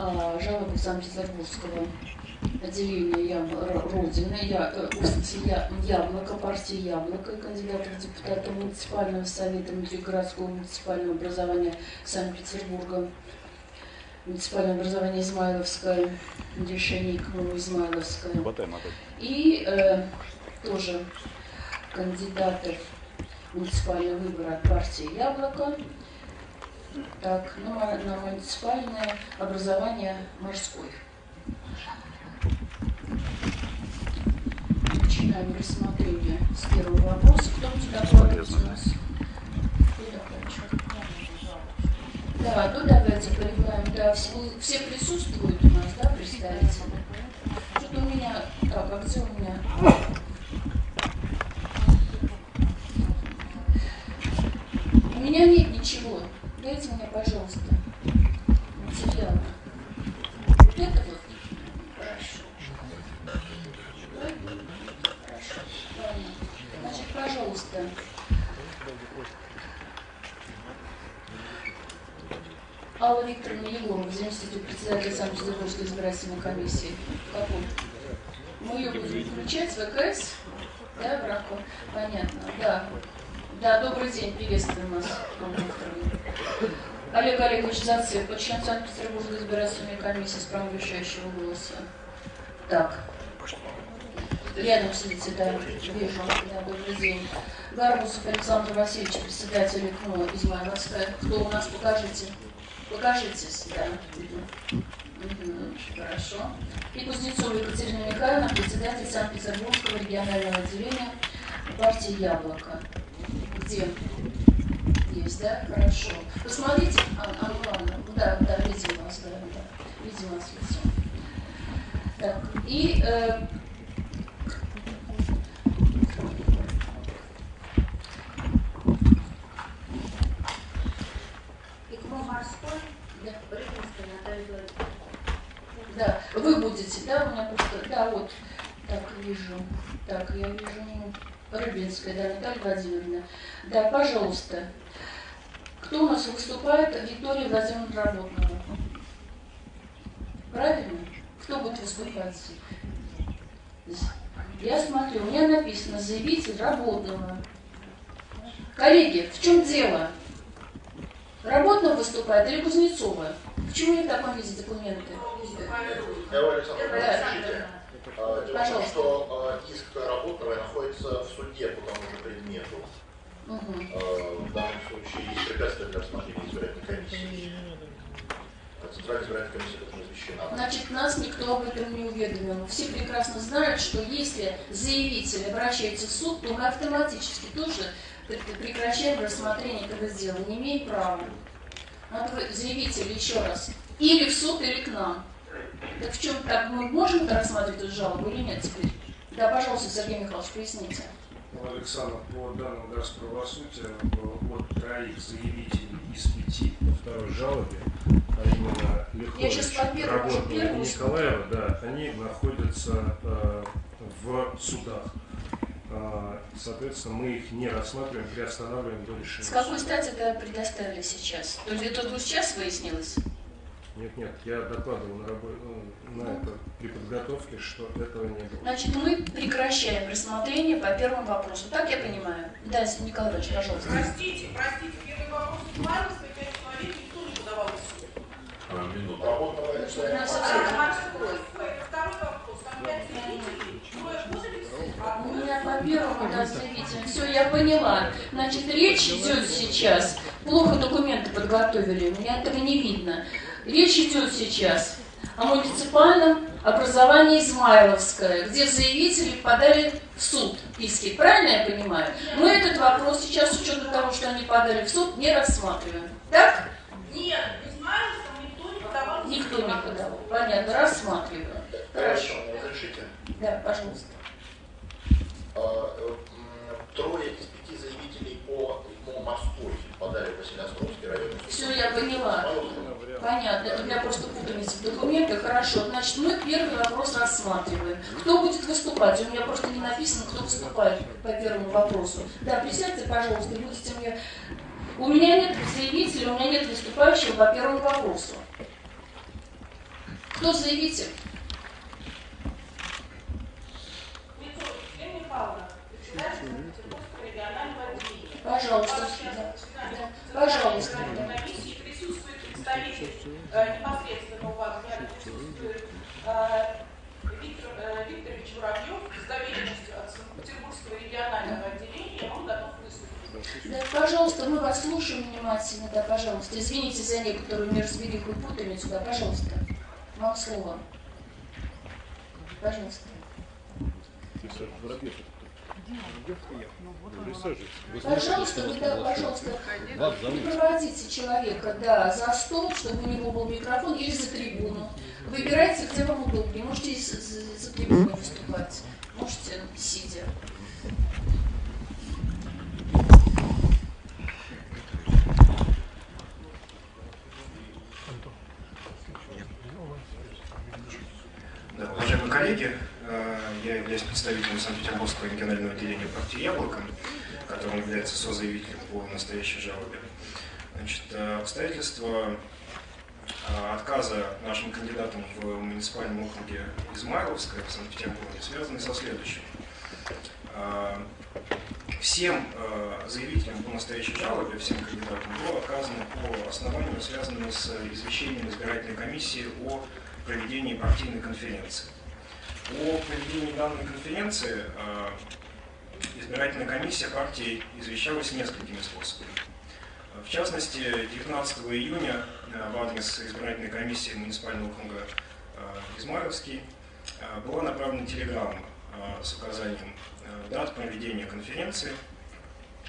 а, жалобы Санкт-Петербургского отделения Ям... Родины, я, э, я, Яблоко, партии Яблоко, кандидата в депутаты муниципального совета внутригородского муниципального образования Санкт-Петербурга, муниципальное образование Измайловское, решение КМУ Измайловское. И э, тоже кандидатов муниципального выбора от партии Яблоко. Так, ну, на муниципальное образование морской. Начинаем рассмотрение с первого вопроса. Кто будет докладывать у нас? Да, ну давайте понимаем, да, все, все присутствуют у нас, да, представители? Что-то у меня, так, а где у меня? У меня нет ничего. Дайте мне, пожалуйста, материалы. Вот это вот. Хорошо. Хорошо. Ладно. Значит, пожалуйста. Алла Викторовна Егорова, заместитель председателя Санкт-Петербургской избирательной комиссии. Какой? Мы ее будем включать ВКС? Да, Брако? Понятно, да. Да, добрый день, приветствуем вас. Олег Олегович Зацеп, член Санкт-Петербургской избирательной комиссии с правом решающего голоса. Так. Рядом сидите, да, вижу. Да, добрый день. Гарбусов Александр Васильевич, председатель ИКМО Измайловская. Кто у нас, покажите. Покажитесь, да. Хорошо. И Кузнецова Екатерина Михайловна, председатель Санкт-Петербургского регионального отделения партии «Яблоко». Где? Есть, да? Хорошо. Посмотрите, а, а, ладно, да, да, видим вас, да, да, видим вас лицо. Так, и э, Да, вы будете, да, у меня просто, да, вот, так, вижу, так, я вижу, ну, Рыбинская, да, Наталья Владимировна. Да, пожалуйста. Кто у нас выступает? Виктория Владимировна Работного. Правильно? Кто будет выступать? Я смотрю, у меня написано заявитель Работного. Коллеги, в чем дело? Работного выступает или Кузнецова? Почему не в таком виде документы? Да. Дело в том, что иск работного находится в суде по тому же предмету. Угу. В данном случае есть препятствие для рассмотрения избирательной комиссии. Центральная избирательная комиссия должна извещена. Значит, нас никто об этом не уведомил. Все прекрасно знают, что если заявитель обращается в суд, то мы автоматически тоже прекращаем рассмотрение этого дела. Не имеем права. Надо заявитель еще раз. Или в суд, или к нам. Так в чем так мы можем это рассматривать эту жалобу или нет теперь? Да, пожалуйста, Сергей Михайлович, поясните. Ну, Александр, по данным Газправосудия, от троих заявителей из пяти по второй жалобе, а именно Лихович, Работного и Николаева, да, они находятся э, в судах. Э, соответственно, мы их не рассматриваем, приостанавливаем до решения. С какой стати это предоставили сейчас? То есть это только сейчас выяснилось? Нет, нет, я докладывал на, работе, ну, на это при подготовке, что этого не было. Значит, мы прекращаем рассмотрение по первому вопросу. Так я понимаю? Да, Николаевич, пожалуйста. Простите, простите, первый вопрос Ивановска, пять человек, никто не подавал в суд. А, минуту. Работного это Второй вопрос, там пять заявителей, трое у меня по первому, да, заявитель. Все, я поняла. Значит, речь идет сейчас. Плохо документы подготовили, у меня этого не видно. Речь идет сейчас о муниципальном образовании Измайловское, где заявители подали в суд иски. Правильно я понимаю? Мы этот вопрос сейчас, с учетом того, что они подали в суд, не рассматриваем. Так? Нет, Измайловском никто не подавал. Никто не подавал. Понятно, рассматриваем. Хорошо, разрешите? Да, пожалуйста. А, э, трое из пяти заявителей по, по морской подали в Василиостровский район. Все, я поняла. Понятно, это у меня просто путаница в документах. Хорошо, значит, мы первый вопрос рассматриваем. Кто будет выступать? У меня просто не написано, кто выступает по первому вопросу. Да, присядьте, пожалуйста, будете мне... У меня нет заявителя, у меня нет выступающего по первому вопросу. Кто заявитель? Пожалуйста. Да. Пожалуйста. На комиссии присутствует представитель непосредственно у вас, присутствует э, Виктор э, Викторович Муравьев с доверенностью от Санкт-Петербургского регионального отделения, он готов выступить. Да, пожалуйста, мы вас слушаем внимательно, да, пожалуйста. Извините за некоторую неразбериху и путаницу, да, пожалуйста. Вам слово. Пожалуйста. Пожалуйста, вы, да, пожалуйста, проводите человека, да, за стол, чтобы у него был микрофон, или за трибуну. Выбирайте, где вам удобнее. Можете за, трибуной выступать, можете сидя. Да, уважаемые коллеги, я являюсь представителем Санкт-Петербургского регионального отделения партии «Яблоко», которым является созаявителем по настоящей жалобе. Значит, э, обстоятельства э, отказа нашим кандидатам в муниципальном округе Измайловское в Санкт-Петербурге связаны со следующим. Всем заявителям по настоящей жалобе, всем кандидатам было отказано по основанию, связанному с извещением избирательной комиссии о проведении партийной конференции. О проведении данной конференции э, избирательная комиссия партии извещалась несколькими способами. В частности, 19 июня э, в адрес избирательной комиссии муниципального округа э, Измайловский была направлена телеграмма с указанием дат проведения конференции.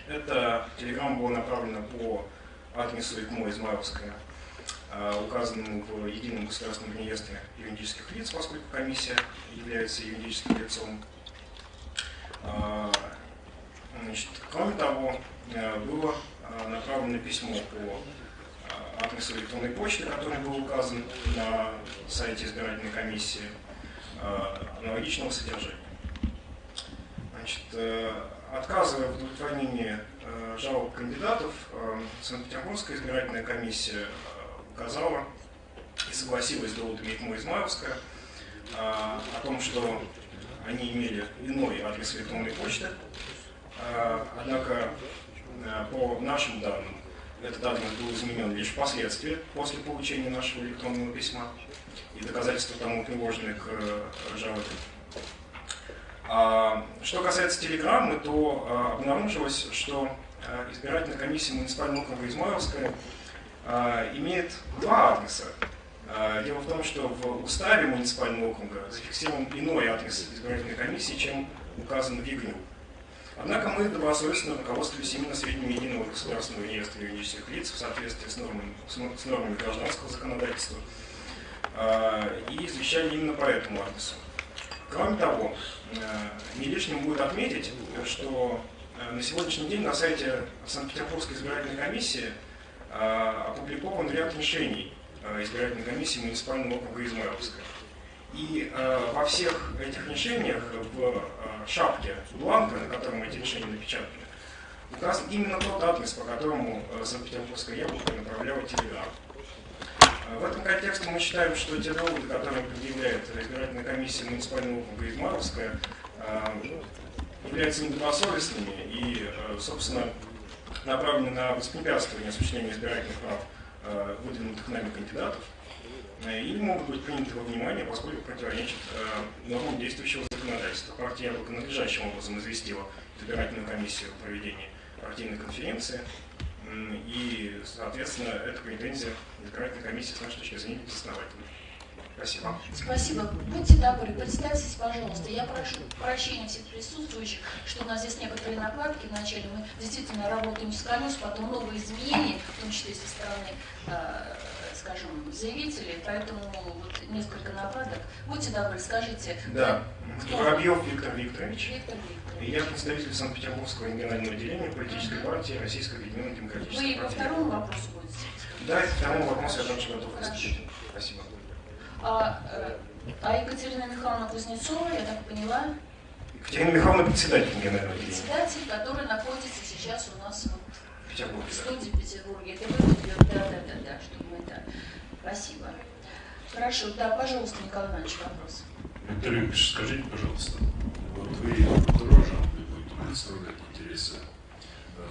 Эта телеграмма была направлена по адресу ИКМО Измайловская Э, указанному в едином государственном реестре юридических лиц, поскольку комиссия является юридическим лицом. Э, значит, кроме того, э, было направлено письмо по адресу электронной почты, который был указан на сайте избирательной комиссии, аналогичного содержания. Значит, отказывая в удовлетворении жалоб кандидатов, Санкт-Петербургская избирательная комиссия указала и согласилась доводами ИКМО Измайловская а, о том, что они имели иной адрес электронной почты. А, однако, а, по нашим данным, этот адрес был изменен лишь впоследствии, после получения нашего электронного письма, и доказательства тому приложены к э, жалобе. Что касается телеграммы, то обнаружилось, что избирательная комиссия муниципального округа Измайловская а, имеет два адреса. А, дело в том, что в уставе муниципального округа зафиксирован иной адрес избирательной комиссии, чем указан в ЕГНЮ. Однако мы добросовестно руководствуемся именно сведениями единого государственного реестра юридических лиц в соответствии с нормами, с нормами гражданского законодательства а, и извещали именно по этому адресу. Кроме того, не лишним будет отметить, что на сегодняшний день на сайте Санкт-Петербургской избирательной комиссии а, опубликован ряд решений а, избирательной комиссии муниципального округа Измайловска. И э, во всех этих решениях в э, шапке бланка, на котором эти решения напечатаны, указан именно тот адрес, по которому э, Санкт-Петербургская яблоко направляла телеграмму. В этом контексте мы считаем, что те доводы, которые предъявляет избирательная комиссия муниципального округа Измайловская, являются недобросовестными и, собственно, направлены на воспрепятствование осуществления избирательных прав э, выдвинутых нами кандидатов, э, или могут быть приняты во внимание, поскольку противоречат э, нормам действующего законодательства. Партия Яблоко надлежащим образом известила избирательную комиссию о проведении партийной конференции, и, соответственно, эта претензия избирательной комиссии с нашей точки зрения безосновательна. Спасибо. Спасибо. Будьте добры, представьтесь, пожалуйста. Я прошу прощения всех присутствующих, что у нас здесь некоторые накладки. Вначале мы действительно работаем с колес, потом новые изменения, в том числе со стороны, э, скажем, заявителей, поэтому вот несколько накладок. Будьте добры, скажите. Да. Кто? Воробьев Виктор Викторович. Виктор Викторович. Я представитель Санкт-Петербургского регионального отделения политической партии Российской Объединенной Демократической Вы партии. по второму вопросу будете? Да, по второму вопросу я также готов выступить. Спасибо. А, э, а Екатерина Михайловна Кузнецова, я так поняла, Екатерина Михайловна председатель генерального председатель, который находится сейчас у нас вот В Петербурге. в студии в Петербурге. Это вы, да, да, да, да, чтобы мы это... Спасибо. Хорошо, да, пожалуйста, Николай Иванович, вопрос. Виктор Ильич, скажите, пожалуйста, вот вы тоже будете представлять интересы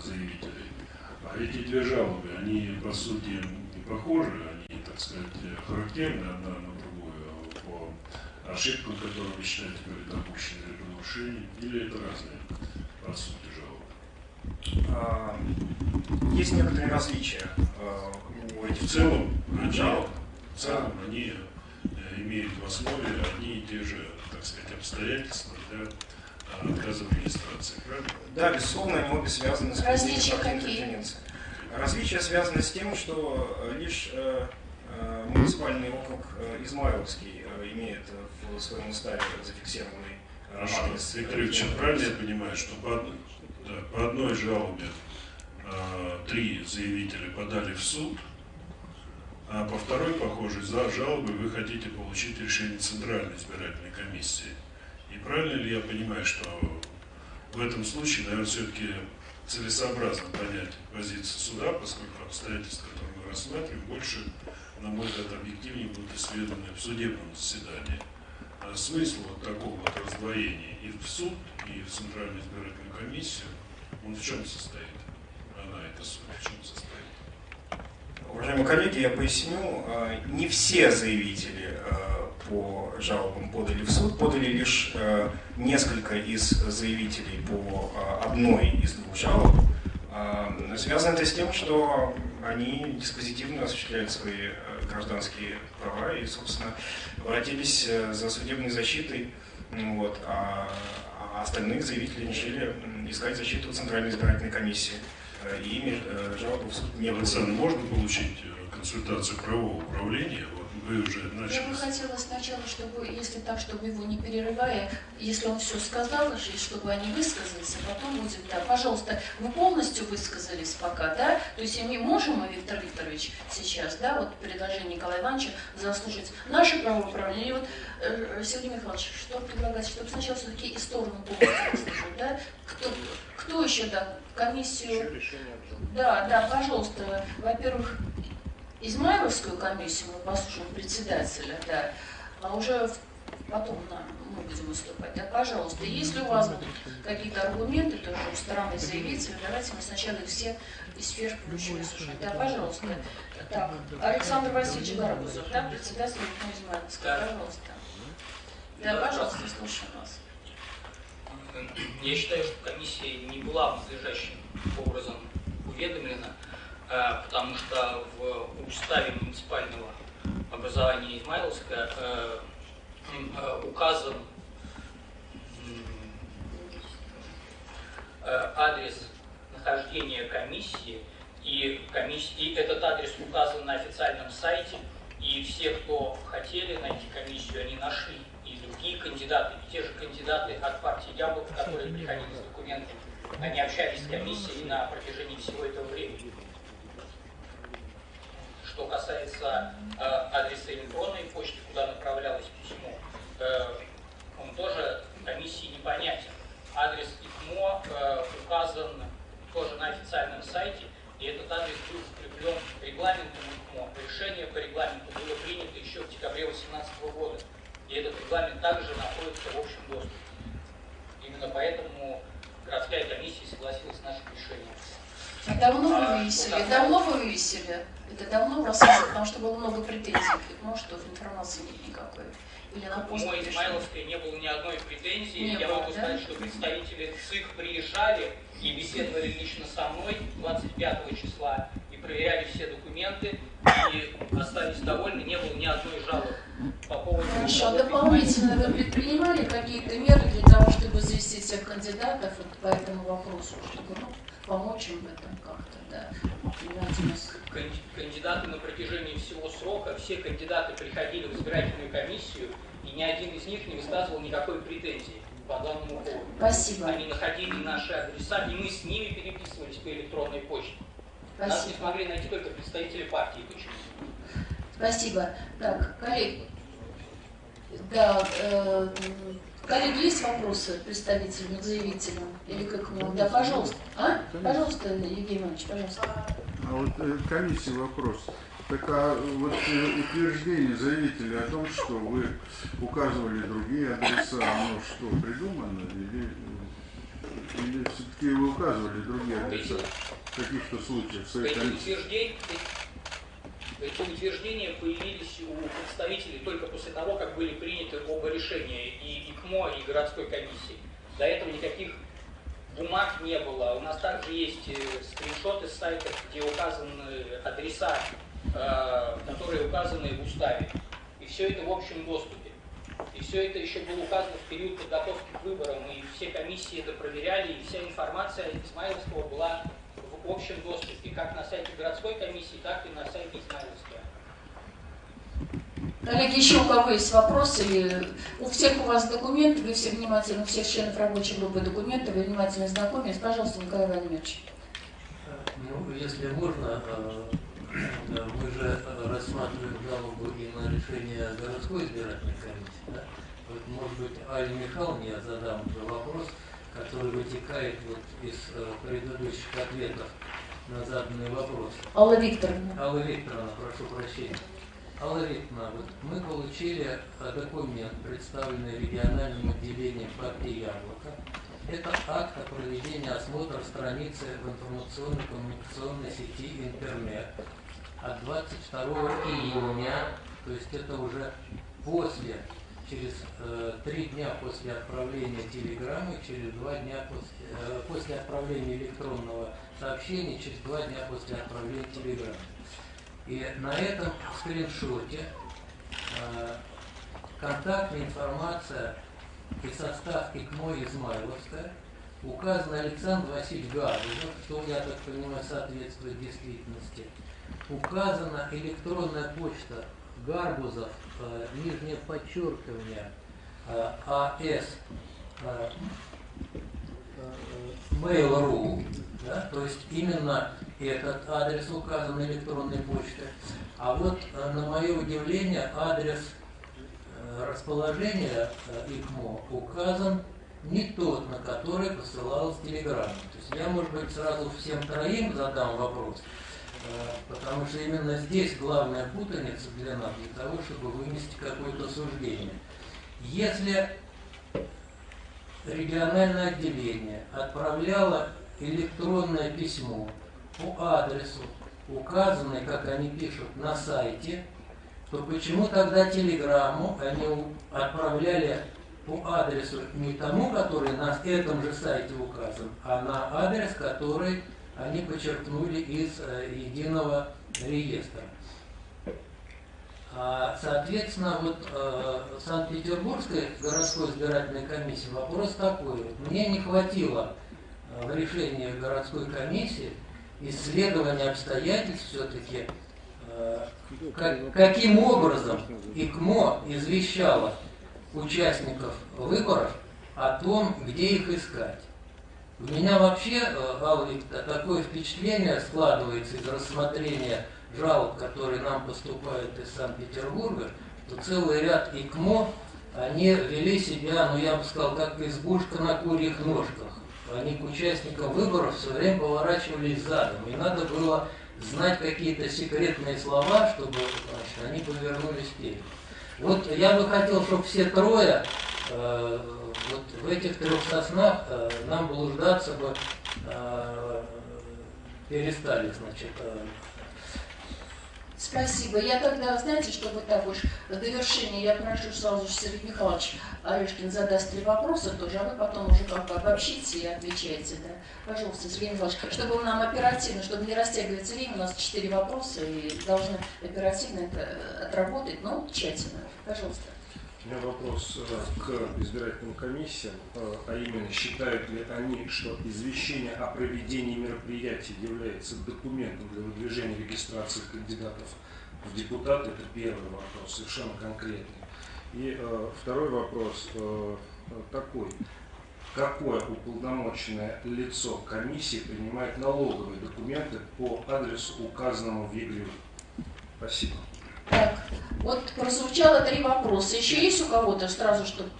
заявителей, а эти две жалобы, они по сути не похожи, они, так сказать, характерны одна на по ошибкам, которые вы считаете были допущены или нарушения, или это разные по сути жалобы? А, есть некоторые различия а, у этих в целом, жалоб. В целом они э, имеют в основе одни и те же, так сказать, обстоятельства для э, отказа в регистрации, правильно? Да, безусловно, они обе связаны с Различия какие? Различия связаны с тем, что э, лишь муниципальный округ Измайловский имеет в своем уставе зафиксированный адрес. Виктор Ильич, правильно я понимаю, что по, да, по одной жалобе э, три заявителя подали в суд, а по второй, похоже, за жалобы вы хотите получить решение Центральной избирательной комиссии. И правильно ли я понимаю, что в этом случае, наверное, все-таки целесообразно понять позицию суда, поскольку обстоятельства, которые мы рассматриваем, больше, на мой взгляд, объективнее будут исследованы в судебном заседании. А смысл вот такого вот раздвоения и в суд, и в Центральную избирательную комиссию, он в чем состоит? Она, эта суть, в чем состоит? Уважаемые коллеги, я поясню, э, не все заявители э, по жалобам подали в суд, подали лишь э, несколько из заявителей по одной из двух жалоб. Связано это с тем, что они диспозитивно осуществляют свои гражданские права и, собственно, обратились за судебной защитой, вот, а, а остальных заявителей решили искать защиту Центральной избирательной комиссии. Э, и э, жалобу в суд не Александр, можно получить э, консультацию правового управления? Вы уже начали. Я бы хотела сначала, чтобы, если так, чтобы его не перерывая, если он все сказал, чтобы они высказались, а потом будет, да, пожалуйста, вы полностью высказались пока, да? То есть мы можем, Виктор Викторович, сейчас, да, вот предложение Николая Ивановича заслушать наше правовое управление. И вот, э, Сергей Михайлович, что предлагать, чтобы сначала все-таки и сторону полностью выслушать, да? Кто, кто еще, да, комиссию? Да, да, пожалуйста. Во-первых, Измайловскую комиссию мы послушаем председателя, да, а уже потом на, мы будем выступать. Да, пожалуйста, если у вас будут какие-то аргументы тоже у стороны заявителя, давайте мы сначала их все из сфер включим слушать. Да, пожалуйста. Так, Александр Васильевич Гарбузов, да, председатель Измайловской, пожалуйста. Да, пожалуйста, слушаем вас. Я считаю, что комиссия не была надлежащим образом уведомлена, потому что в уставе муниципального образования Измайловска э, э, указан адрес нахождения комиссии, и, комиссии, и этот адрес указан на официальном сайте, и все, кто хотели найти комиссию, они нашли. Другие кандидаты, те же кандидаты от партии Яблоко, которые приходили с документами, они общались с комиссией на протяжении всего этого времени. Что касается э, адреса электронной почты, куда направлялось письмо, э, он тоже комиссии непонятен. Адрес ИКМО э, указан тоже на официальном сайте, и этот адрес был закреплен регламентом ИКМО. Решение по регламенту было принято еще в декабре 2018 года. И этот регламент также находится в общем доступе. Именно поэтому городская комиссия согласилась с нашим решением. А давно вы вывесили? А, давно вы вывесили? Это давно в потому что было много претензий. Может, что информации нет никакой. Или на пост Мой Измайловской не было ни одной претензии. Не Я было, могу да? сказать, что представители ЦИК приезжали и беседовали лично со мной 25 числа и проверяли все документы и остались довольны, не было ни одной жалобы по поводу... Хорошо, а дополнительно вы предпринимали какие-то меры для того, чтобы завести всех кандидатов вот по этому вопросу, чтобы ну, помочь им в этом как-то, да? Кандидаты на протяжении всего срока, все кандидаты приходили в избирательную комиссию, и ни один из них не высказывал никакой претензии по данному поводу. Спасибо. Они находили наши адреса, и мы с ними переписывались по электронной почте. Спасибо. Нас не смогли найти только представители партии. Почему? Спасибо. Так, коллеги. Да, э, коллеги, есть вопросы представителям, заявителям? Или как мы? Да, пожалуйста. А? Пожалуйста, Евгений Иванович, пожалуйста. А вот э, комиссии вопрос. Так а вот э, утверждение заявителя о том, что вы указывали другие адреса, оно что, придумано или, или все-таки вы указывали другие адреса в каких-то случаях в своей комиссии? Эти утверждения появились у представителей только после того, как были приняты оба решения и ИКМО, и городской комиссии. До этого никаких бумаг не было. У нас также есть э, скриншоты с сайтов, где указаны адреса Э, которые указаны в уставе. И все это в общем доступе. И все это еще было указано в период подготовки к выборам, и все комиссии это проверяли, и вся информация Измайловского была в общем доступе, как на сайте городской комиссии, так и на сайте Измайловского. Коллеги, еще у кого есть вопросы? Или у всех у вас документы, вы все внимательно, у всех членов рабочей группы документы, вы внимательно знакомились. Пожалуйста, Николай Владимирович. Ну, если можно, э, мы же рассматриваем жалобу и на решение городской избирательной комиссии. Да? Вот, может быть, Али Михайловне я задам уже вопрос, который вытекает вот из э, предыдущих ответов на заданный вопрос. Алла Викторовна. Алла Викторовна, прошу прощения. Алла Викторовна, вот мы получили э, документ, представленный региональным отделением партии «Яблоко». Это акт о проведении осмотра страницы в информационной коммуникационной сети интернет от 22 июня, то есть это уже после, через э, три дня после отправления телеграммы, через два дня после, э, после отправления электронного сообщения, через два дня после отправления телеграммы. И на этом скриншоте э, контактная информация и состав ИКМО Измайловская указан Александр Васильевич Гаджев, что, я так понимаю, соответствует действительности – указана электронная почта Гарбузов, нижнее подчеркивание, э, АС, э, Mail.ru, да, то есть именно этот адрес указан электронной почты. А вот на мое удивление адрес расположения ИКМО указан не тот, на который посылалась телеграмма. То есть я, может быть, сразу всем троим задам вопрос. Э, потому что именно здесь главная путаница для нас, для того, чтобы вынести какое-то суждение. Если региональное отделение отправляло электронное письмо по адресу, указанный, как они пишут, на сайте, то почему тогда телеграмму они отправляли по адресу не тому, который на этом же сайте указан, а на адрес, который они подчеркнули из э, единого реестра. А, соответственно, вот э, Санкт-Петербургской городской избирательной комиссии вопрос такой. Мне не хватило э, в решении городской комиссии исследования обстоятельств все-таки, как, каким образом ИКМО извещало участников выборов о том, где их искать. У меня вообще, э, Алла такое впечатление складывается из рассмотрения жалоб, которые нам поступают из Санкт-Петербурга, что целый ряд ИКМО, они вели себя, ну я бы сказал, как избушка на курьих ножках. Они к участникам выборов все время поворачивались задом. И надо было знать какие-то секретные слова, чтобы значит, они повернулись вперед. Вот я бы хотел, чтобы все трое э, вот в этих трех соснах э, нам блуждаться бы э, перестали, значит. Э. Спасибо. Я тогда, знаете, чтобы так уж в довершение, я прошу сразу же Сергей Михайлович Орешкин задаст три вопроса тоже, а вы потом уже как бы обобщите и отвечаете. Да? Пожалуйста, Сергей Михайлович, чтобы нам оперативно, чтобы не растягивать время, у нас четыре вопроса и должны оперативно это отработать, но тщательно. Пожалуйста. У меня вопрос э, к избирательным комиссиям, э, а именно, считают ли они, что извещение о проведении мероприятий является документом для выдвижения регистрации кандидатов в депутаты? Это первый вопрос, совершенно конкретный. И э, второй вопрос такой. Какое уполномоченное лицо комиссии принимает налоговые документы по адресу, указанному в ЕГРЮ? Спасибо. Так, вот прозвучало три вопроса. Еще есть у кого-то сразу, чтобы...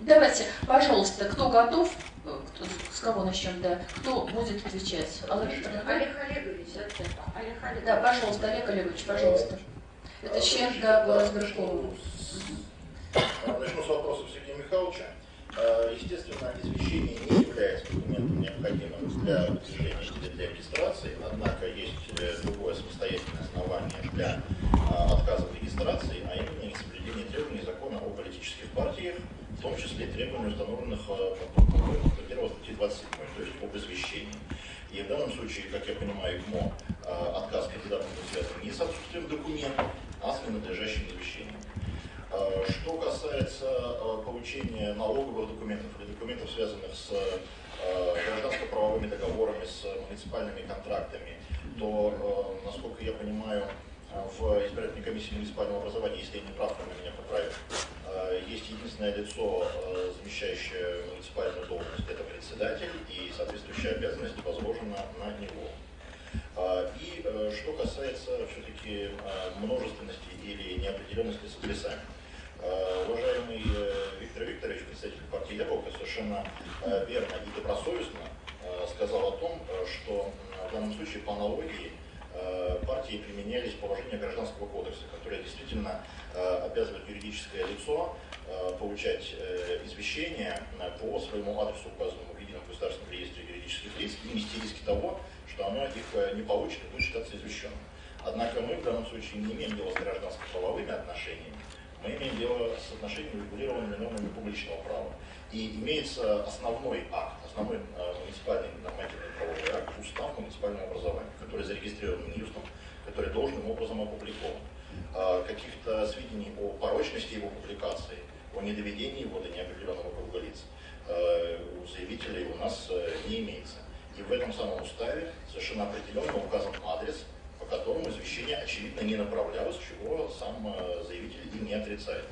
Давайте, пожалуйста, кто готов? Кто, с кого начнем, да? Кто будет отвечать? Алла Викторовна? Олег Олегович. Олег Олегович. Да, пожалуйста, Олег Олегович, пожалуйста. Это член, да, горосберкома. Начну с вопросов Сергея Михайловича. Э, естественно, извещение не является документом необходимым для выдвижения для регистрации, однако есть э, другое самостоятельное основание для э, отказа в регистрации, а именно несоблюдение требований закона о политических партиях, в том числе требований, установленных 1 статьи 27, то есть об извещении. И в данном случае, как я понимаю, ИКМО отказ кандидатам связан не с отсутствием документов, а с ненадлежащим извещением. Э, что касается э, получения налоговых документов или документов, связанных с э, гражданско-правовыми договорами, с муниципальными контрактами, то, насколько я понимаю, в избирательной комиссии муниципального образования, если я не прав, то меня поправят, есть единственное лицо, замещающее муниципальную должность, это председатель, и соответствующая обязанность возложена на него. И что касается все-таки множественности или неопределенности с адресами. Э, уважаемый э, Виктор Викторович, представитель партии Яблоко, совершенно э, верно и добросовестно сказал о том, что в данном случае по аналогии партии применялись положения Гражданского кодекса, которые действительно обязывают юридическое лицо получать извещения по своему адресу, указанному в Едином государственном реестре юридических лиц, и нести риски того, что оно их не получит и будет считаться извещенным. Однако мы в данном случае не имеем дела с гражданско-правовыми отношениями, мы имеем дело с отношениями, регулированными нормами публичного права. И имеется основной акт, основной э, муниципальный нормативный правовой акт, устав муниципального образования, который зарегистрирован Минюстом, который должным образом опубликован. Э, Каких-то сведений о порочности его публикации, о недоведении его до неопределенного круга лиц э, у заявителей у нас э, не имеется. И в этом самом уставе совершенно определенно указан адрес, по которому извещение, очевидно, не направлялось, чего сам э, заявитель и не отрицает.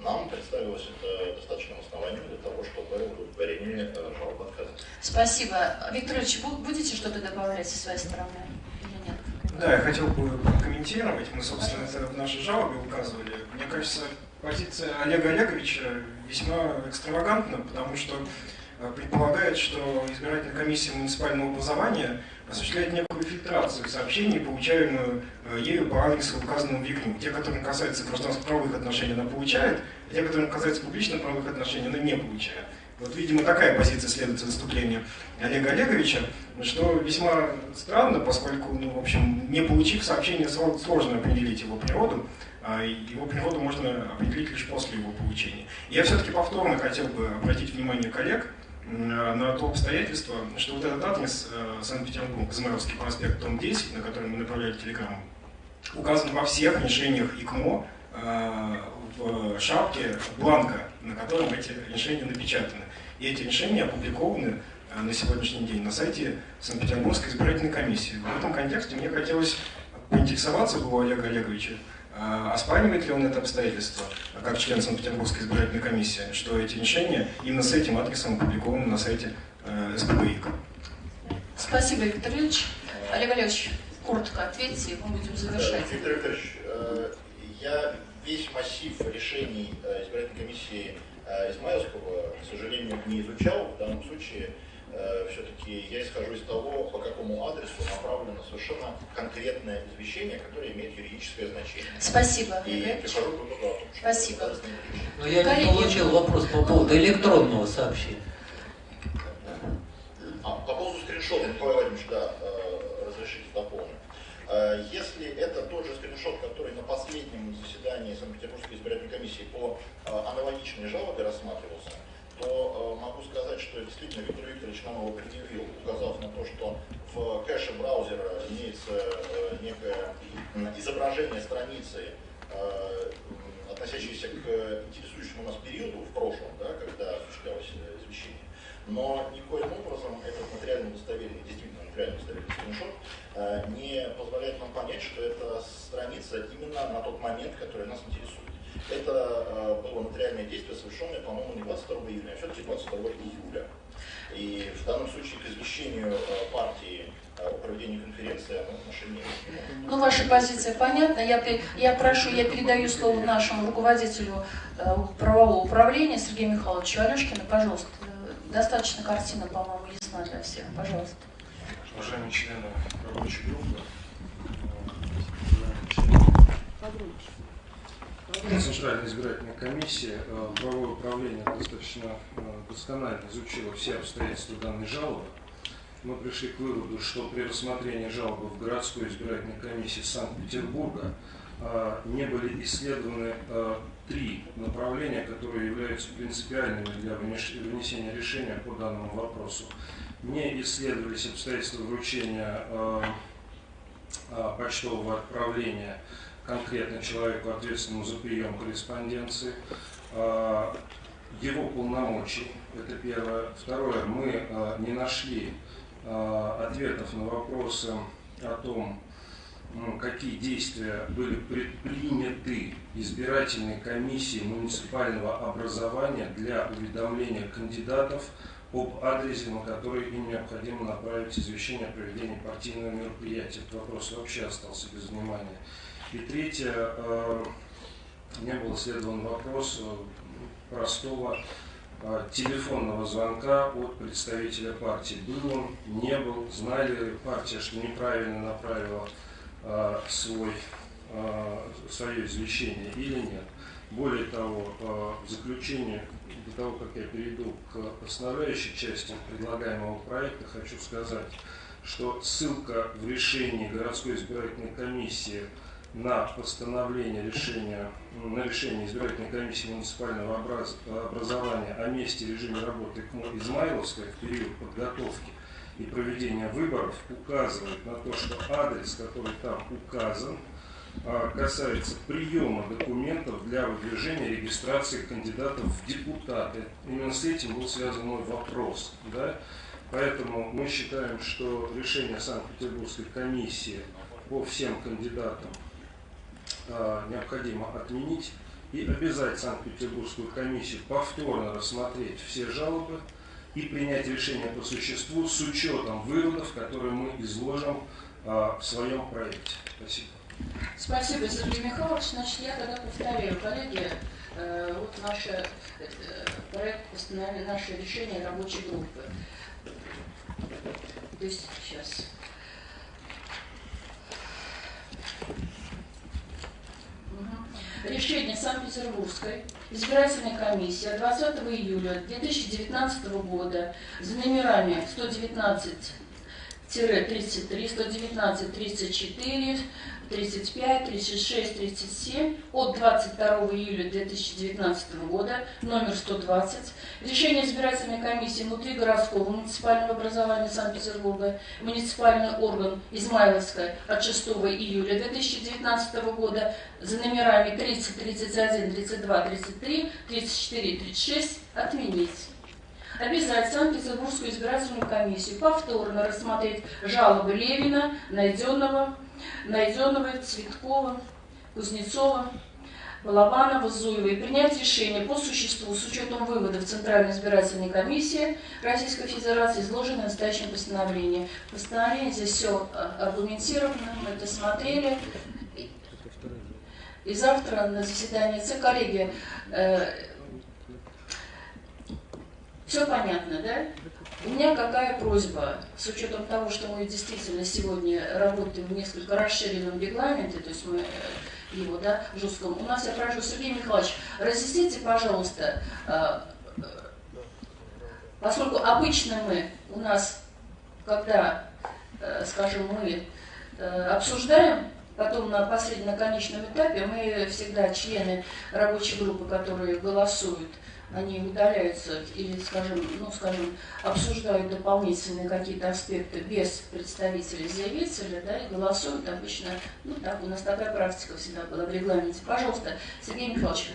Нам представилось это достаточным основанием для того, чтобы удовлетворение э, жалобы отказать. Спасибо. Виктор Ильич, будете что-то добавлять со своей стороны? Или нет? Да, я хотел бы прокомментировать. Мы, собственно, это в нашей жалобе указывали. Мне кажется, позиция Олега Олеговича весьма экстравагантна, потому что э, предполагает, что избирательная комиссия муниципального образования осуществляет некую фильтрацию сообщений, получаемую э, ею по адресу, указанному в. Те, которые касаются гражданско-правовых отношений, она получает, а те, которые касаются публично-правовых отношений, она не получает. Вот, видимо, такая позиция следует выступлению Олега Олеговича, что весьма странно, поскольку, ну, в общем, не получив сообщение, сложно определить его природу, а его природу можно определить лишь после его получения. Я все-таки повторно хотел бы обратить внимание коллег на то обстоятельство, что вот этот адрес э, Санкт-Петербург, Измайловский проспект, дом 10, на который мы направляли телеграмму, указан во всех решениях ИКМО э, в шапке бланка, на котором эти решения напечатаны. И эти решения опубликованы э, на сегодняшний день на сайте Санкт-Петербургской избирательной комиссии. В этом контексте мне хотелось поинтересоваться у Олега Олеговича, оспаривает ли он это обстоятельство, как член Санкт-Петербургской избирательной комиссии, что эти решения именно с этим адресом опубликованы на сайте э, СПБИК? Спасибо, Виктор Ильич. Олег Олегович, коротко ответьте, мы будем завершать. Виктор Викторович, э, я весь массив решений э, избирательной комиссии Измайловского, к сожалению, не изучал. В данном случае Э, все-таки я исхожу из того, по какому адресу направлено совершенно конкретное извещение, которое имеет юридическое значение. Спасибо. И прихожу к выводу Спасибо. Но я не получил вопрос по поводу электронного сообщения. А, по поводу скриншота, Николай Владимирович, да, э, разрешите дополнить. Э, если это тот же скриншот, который на последнем заседании Санкт-Петербургской избирательной комиссии по аналогичной жалобе рассматривался, то э, могу сказать, что действительно Виктор Викторович нам его предъявил, указав на то, что в кэше браузера имеется э, некое изображение страницы, э, относящейся к интересующему нас периоду в прошлом, да, когда осуществлялось извещение. Но никоим образом этот материально достоверный, действительно материально достоверный скриншот не позволяет нам понять, что это страница именно на тот момент, который нас интересует. Это э, было нотариальное действие, совершенное, по-моему, не 22 июня, а все-таки 22 июля. И в данном случае к извещению э, партии э, о проведении конференции оно отношения не Ну, ваша позиция понятна. Я, я прошу, я передаю слово нашему руководителю правового управления Сергею Михайловичу Алешкину. Пожалуйста, Достаточно картина, по-моему, ясна для всех. Пожалуйста. Уважаемые члены рабочей группы, Центральная избирательная комиссия, э, правовое управление достаточно э, досконально изучило все обстоятельства данной жалобы. Мы пришли к выводу, что при рассмотрении жалобы в городской избирательной комиссии Санкт-Петербурга э, не были исследованы три направления, которые являются принципиальными для вынесения решения по данному вопросу. Не исследовались обстоятельства вручения почтового отправления конкретно человеку, ответственному за прием корреспонденции, а, его полномочий, это первое. Второе, мы а, не нашли а, ответов на вопросы о том, какие действия были предприняты избирательной комиссией муниципального образования для уведомления кандидатов об адресе, на который им необходимо направить извещение о проведении партийного мероприятия. Этот вопрос вообще остался без внимания. И третье, э, не был исследован вопрос э, простого э, телефонного звонка от представителя партии. Был он, не был, знали партия, что неправильно направила свой, свое извещение или нет. Более того, в заключение, до того, как я перейду к основляющей части предлагаемого проекта, хочу сказать, что ссылка в решении городской избирательной комиссии на постановление решения, на решение избирательной комиссии муниципального образ, образования о месте и режиме работы КМО Измайловской в период подготовки и проведения выборов указывает на то, что адрес, который там указан, а, касается приема документов для выдвижения регистрации кандидатов в депутаты. Именно с этим был связан мой вопрос. Да? Поэтому мы считаем, что решение Санкт-Петербургской комиссии по всем кандидатам необходимо отменить и обязать Санкт-Петербургскую комиссию повторно рассмотреть все жалобы и принять решение по существу с учетом выводов, которые мы изложим э, в своем проекте. Спасибо. Спасибо, Сергей Михайлович. Значит, я тогда повторяю, коллеги, э, вот наше проект постановления, наше решение рабочей группы. То есть сейчас. Решение Санкт-Петербургской избирательной комиссии 20 июля 2019 года за номерами 119 33, 119, 34, 35, 36, 37 от 22 июля 2019 года, номер 120, решение избирательной комиссии внутригородского муниципального образования Санкт-Петербурга, муниципальный орган Измайловская от 6 июля 2019 года за номерами 30, 31, 32, 33, 34, 36 отменить. Обязать Санкт-Петербургскую избирательную комиссию повторно рассмотреть жалобы Левина, Найденного, Найденова, Цветкова, Кузнецова, Балабанова, Зуева и принять решение по существу с учетом выводов Центральной избирательной комиссии Российской Федерации, изложенное в настоящем постановлении. Постановление здесь все э, аргументировано, мы это смотрели. И завтра на заседании ЦК, коллеги, э, все понятно, да? У меня какая просьба, с учетом того, что мы действительно сегодня работаем в несколько расширенном регламенте, то есть мы э, его, да, жестком. У нас, я прошу, Сергей Михайлович, разъясните, пожалуйста, э, э, поскольку обычно мы, у нас, когда, скажем, мы обсуждаем, потом на последнем, на конечном этапе, мы всегда члены рабочей группы, которые голосуют, они удаляются или, скажем, ну, скажем, обсуждают дополнительные какие-то аспекты без представителей заявителя, да, и голосуют обычно, ну так, у нас такая практика всегда была в регламенте. Пожалуйста, Сергей Михайлович,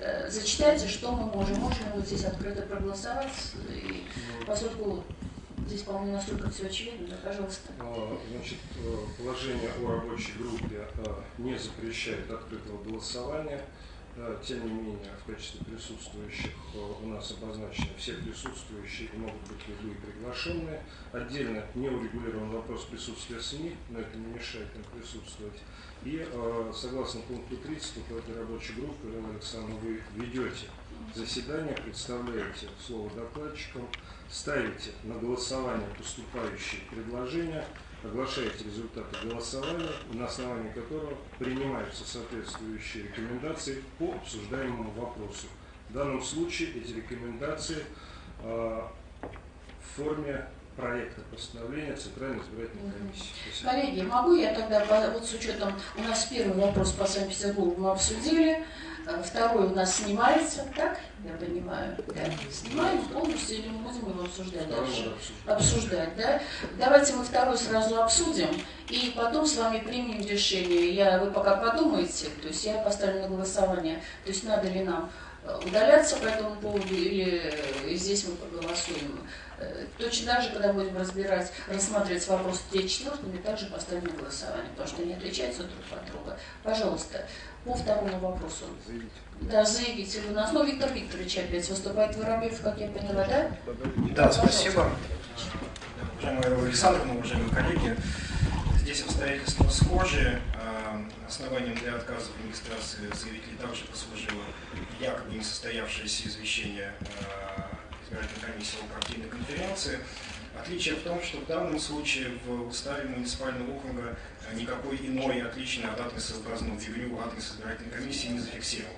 э, зачитайте, что мы можем. Можно вот здесь открыто проголосовать, и поскольку Здесь, по-моему, настолько все очевидно, да, пожалуйста. А, значит, э, положение о рабочей группе э, не запрещает открытого голосования. Тем не менее, в качестве присутствующих э, у нас обозначены все присутствующие и могут быть любые приглашенные. Отдельно не урегулирован вопрос присутствия СМИ, но это не мешает им присутствовать. И э, согласно пункту 30 по этой рабочей группе, Ирина Александровна, вы ведете заседание, представляете слово докладчикам, ставите на голосование поступающие предложения, оглашаете результаты голосования, на основании которого принимаются соответствующие рекомендации по обсуждаемому вопросу. В данном случае эти рекомендации э, в форме проекта постановления Центральной избирательной комиссии. Спасибо. Коллеги, могу я тогда, вот с учетом, у нас первый вопрос по Санкт-Петербургу мы обсудили, второй у нас снимается, так, я понимаю, да, снимаем полностью или мы будем его обсуждать дальше? Обсуждать, да? Давайте мы второй сразу обсудим, и потом с вами примем решение. Я, вы пока подумаете, то есть я поставлю на голосование, то есть надо ли нам э, удаляться по этому поводу или здесь мы проголосуем. Точно так же, когда будем разбирать, рассматривать вопрос 3 4 мы также поставим на голосование, потому что они отличаются друг от друга. Пожалуйста, по второму вопросу. Заявите. Да, заявите вы нас. Ну, Виктор Викторович опять выступает Воробьев, как я поняла, да? Да, Пожалуйста. спасибо. Уважаемые Александровна, уважаемые коллеги, здесь обстоятельства схожие. Э, основанием для отказа в регистрации заявителей также послужило якобы несостоявшееся извещение э, избирательной комиссии о партийной конференции. Отличие в том, что в данном случае в уставе муниципального округа никакой иной отличный от адреса, указанного в ЕГРЮ, адрес избирательной комиссии не зафиксирован.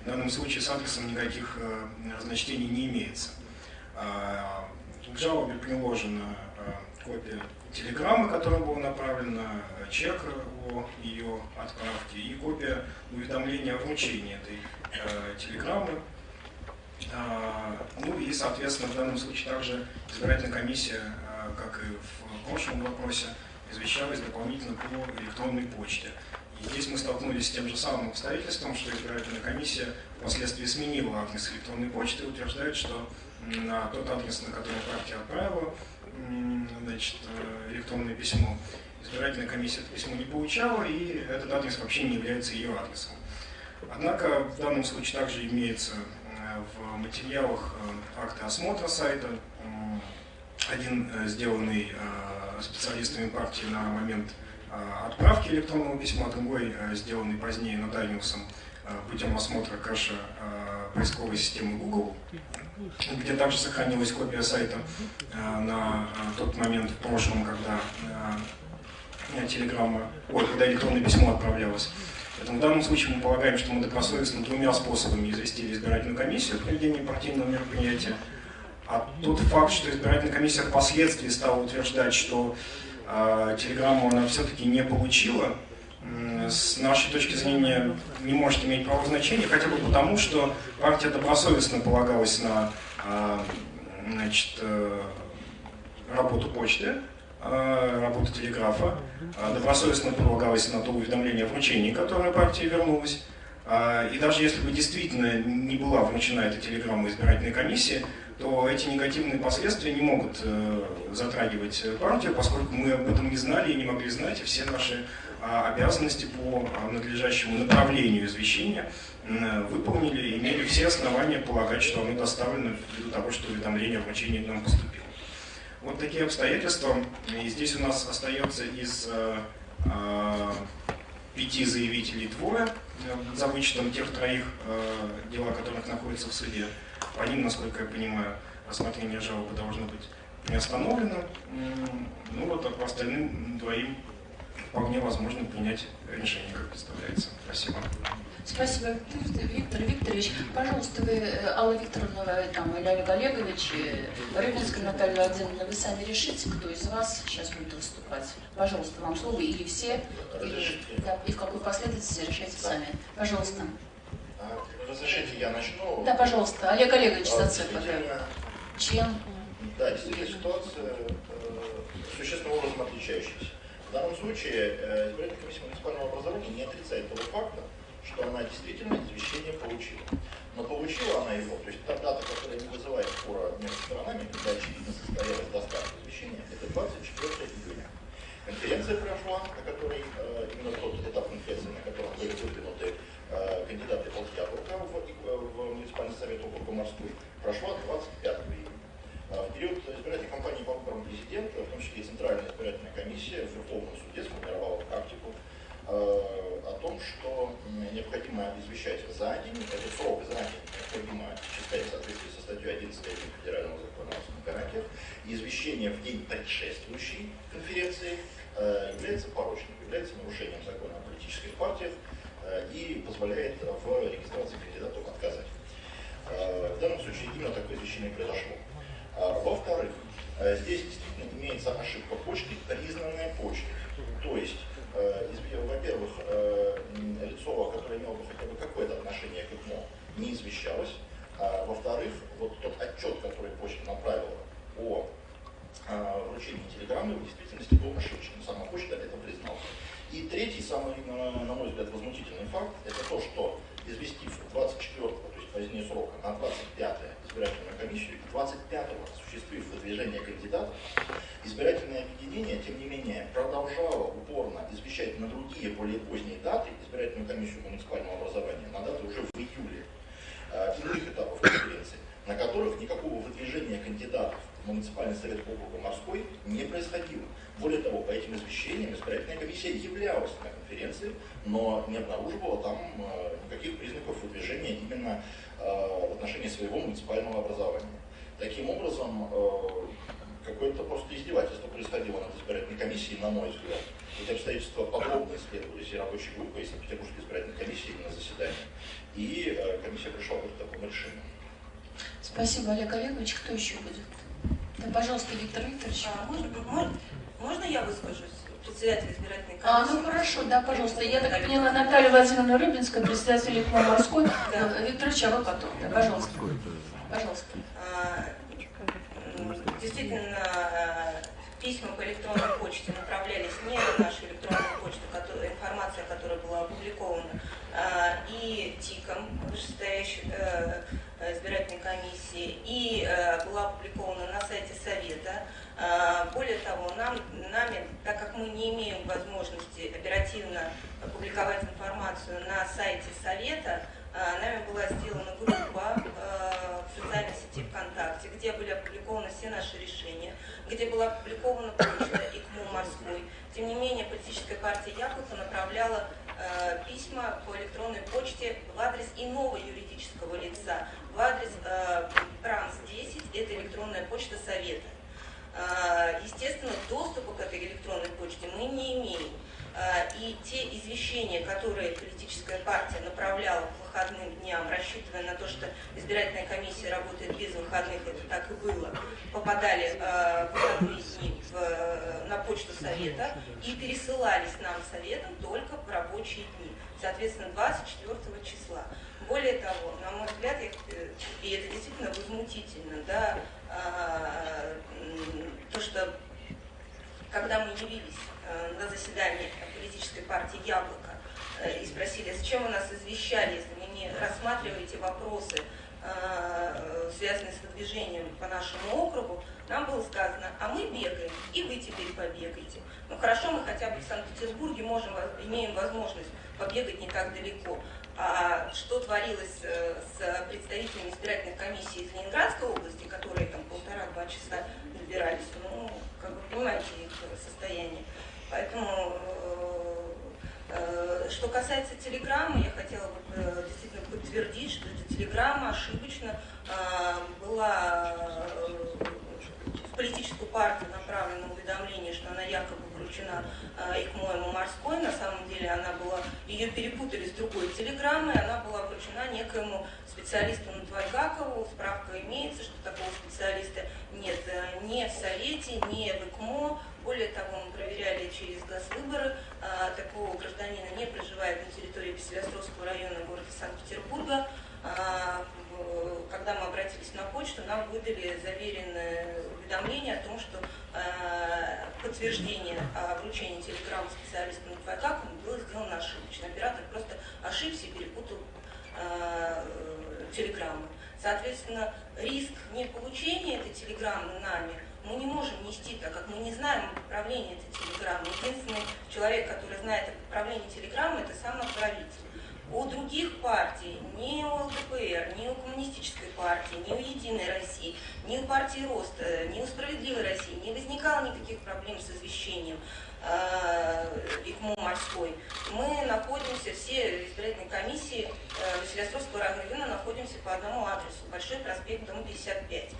В данном случае с адресом никаких э, разночтений не имеется. А, к жалобе приложена э, копия телеграммы, которая была направлена, чек о ее отправке и копия уведомления о вручении этой э, телеграммы а, ну и, соответственно, в данном случае также избирательная комиссия, а, как и в прошлом вопросе, извещалась дополнительно по электронной почте. И здесь мы столкнулись с тем же самым обстоятельством, что избирательная комиссия впоследствии сменила адрес электронной почты и утверждает, что на тот адрес, на который партия отправила значит, э, электронное письмо, избирательная комиссия это письмо не получала, и этот адрес вообще не является ее адресом. Однако в данном случае также имеется в материалах э, акта осмотра сайта, один э, сделанный э, специалистами партии на момент отправки электронного письма, другой сделанный позднее нотариусом путем осмотра кэша поисковой системы Google, где также сохранилась копия сайта на тот момент в прошлом, когда телеграмма, ой, когда электронное письмо отправлялось. Поэтому в данном случае мы полагаем, что мы добросовестно двумя способами известили избирательную комиссию о проведении партийного мероприятия. А тот факт, что избирательная комиссия впоследствии стала утверждать, что э, телеграмму она все-таки не получила, э, с нашей точки зрения не может иметь правового значения, хотя бы потому, что партия добросовестно полагалась на э, значит, э, работу почты, работы телеграфа. Э, добросовестно полагалось на то уведомление о вручении, которое партия вернулась. Э, и даже если бы действительно не была вручена эта телеграмма избирательной комиссии, то эти негативные последствия не могут затрагивать партию, поскольку мы об этом не знали и не могли знать, и все наши обязанности по надлежащему направлению извещения выполнили и имели все основания полагать, что оно доставлено ввиду того, что уведомление о вручении нам поступило. Вот такие обстоятельства. И здесь у нас остается из э, э, пяти заявителей двое, э, за вычетом тех троих, э, дела которых находятся в суде. По ним, насколько я понимаю, рассмотрение жалобы должно быть не остановлено. Ну вот, а по остальным двоим вполне возможно принять решение, как представляется. Спасибо. Спасибо, Виктор Викторович. Пожалуйста, вы, э, Алла Викторовна там, или Олег Олегович, Рыбинская Наталья Владимировна, вы сами решите, кто из вас сейчас будет выступать. Пожалуйста, вам слово, или все, или, да, и в какой последовательности решайте сами. Пожалуйста. А, разрешите, я начну. Да, пожалуйста. Олег Олегович Зацепа. Член. Да, действительно, ситуация э, существенным образом отличающаяся. В данном случае э, избирательная комиссия муниципального образования не отрицает того факта, что она действительно извещение получила. Но получила она его, то есть та дата, которая не вызывает спора между сторонами, когда очевидно состоялась доставка извещения, это 24 июня. Конференция прошла, на которой э, именно тот этап конференции, на котором были выдвинуты э, кандидаты Полтья в, в, в муниципальный совет округа Морской, прошла 25 июня. А в период избирательной кампании по выборам президента, в том числе и Центральная избирательная комиссия в Верховном суде сформировала практику Э, о том, что необходимо извещать за день, этот срок за день необходимо считать в соответствии со статьей 11.1 Федерального закона о гарантиях, извещение в день предшествующей конференции э, является порочным, является нарушением закона о политических партиях э, и позволяет в регистрации кандидатов отказать. В данном случае именно такое извещение произошло. А во-вторых, здесь действительно имеется ошибка почты, признанная почтой. То есть во-первых, лицо, которое имело бы хотя бы какое-то отношение к ИКМО, не извещалось. А, во-вторых, вот тот отчет, который почта направила о вручении телеграммы, в действительности был ошибочным. Сама почта это признала. И третий, самый, на мой взгляд, возмутительный факт, это то, что известив 24 позднее срока на 25-е избирательную комиссию и 25-го, осуществив выдвижение кандидатов, избирательное объединение, тем не менее, продолжало упорно извещать на другие, более поздние даты избирательную комиссию муниципального образования, на даты уже в июле э, иных этапов конференции, на которых никакого выдвижения кандидатов муниципальный совет округа Морской не происходило. Более того, по этим извещениям избирательная комиссия являлась на конференции, но не обнаруживала там э, никаких признаков выдвижения именно Э, в отношении своего муниципального образования. Таким образом, э, какое-то просто издевательство происходило над избирательной комиссией, на мой взгляд. Эти обстоятельства подробно исследовались и рабочей группой, и Санкт-Петербургской избирательной комиссии на заседании. И комиссия пришла к такому решению. Спасибо, Олег Олегович. Кто еще будет? Да, пожалуйста, Виктор Викторович. А, можно, можно, можно я выскажусь? председатель избирательной комиссии. А, ну хорошо, да, пожалуйста. Я так поняла, Наталья Владимировна Рыбинская, председатель ИКМО морской. Да. Викторович, а вы потом. Да, пожалуйста. Пожалуйста. А, действительно, письма по электронной почте направлялись не на нашу электронную почту, которая, информация, которая была опубликована, а, и ТИКом, вышестоящей э, избирательной комиссии, и э, была опубликована на сайте Совета. А, более того, нам, нами, так как мы не имеем возможности оперативно публиковать информацию на сайте Совета, нами была сделана группа в социальной сети ВКонтакте, где были опубликованы все наши решения, где была опубликована почта ИКМУ морской. Тем не менее, политическая партия Яблоко направляла письма по электронной почте в адрес иного юридического лица, в адрес ПРАНС-10, это электронная почта Совета. А, естественно, доступа к этой электронной почте мы не имеем. А, и те извещения, которые политическая партия направляла к выходным дням, рассчитывая на то, что избирательная комиссия работает без выходных, это так и было, попадали а, в выходные дни в, на почту Совета и пересылались нам Советом только в рабочие дни, соответственно, 24 числа. Более того, на мой взгляд, э, и это действительно возмутительно, да, а, то, что когда мы явились э, на заседание политической партии «Яблоко» э, и спросили, зачем вы нас извещали, если вы не рассматриваете вопросы, связанные с выдвижением по нашему округу, нам было сказано, а мы бегаем, и вы теперь побегаете. Ну хорошо, мы хотя бы в Санкт-Петербурге можем, имеем возможность побегать не так далеко. А что творилось э, с представителями избирательных комиссий из Ленинградской области, которые там полтора-два часа избирались, ну, как вы понимаете их состояние. Поэтому, э, э, что касается телеграммы, я хотела бы действительно подтвердить, что эта телеграмма ошибочно была в политическую партию направлено уведомление, что она якобы вручена э, ИКМО морской. На самом деле она была, ее перепутали с другой телеграммой, она была вручена некоему специалисту Натвайгакову. Справка имеется, что такого специалиста нет э, ни в Совете, ни в ИКМО. Более того, мы проверяли через госвыборы, э, такого гражданина не проживает на территории Песелостровского района города Санкт-Петербурга. А, когда мы обратились на почту, нам выдали заверенное уведомление о том, что а, подтверждение о вручении телеграммы специалисту на ФК было сделано ошибочно. Оператор просто ошибся и перепутал а, телеграмму. Соответственно, риск неполучения этой телеграммы нами мы не можем нести, так как мы не знаем отправление этой телеграммы. Единственный человек, который знает отправление телеграммы, это сам отправитель. У других партий, ни у ЛДПР, ни у Коммунистической партии, ни у Единой России, ни у партии Роста, ни у Справедливой России не возникало никаких проблем с извещением ИКМО морской. Мы находимся, все избирательные комиссии э, Василиостровского района находимся по одному адресу, Большой проспект, дом 55.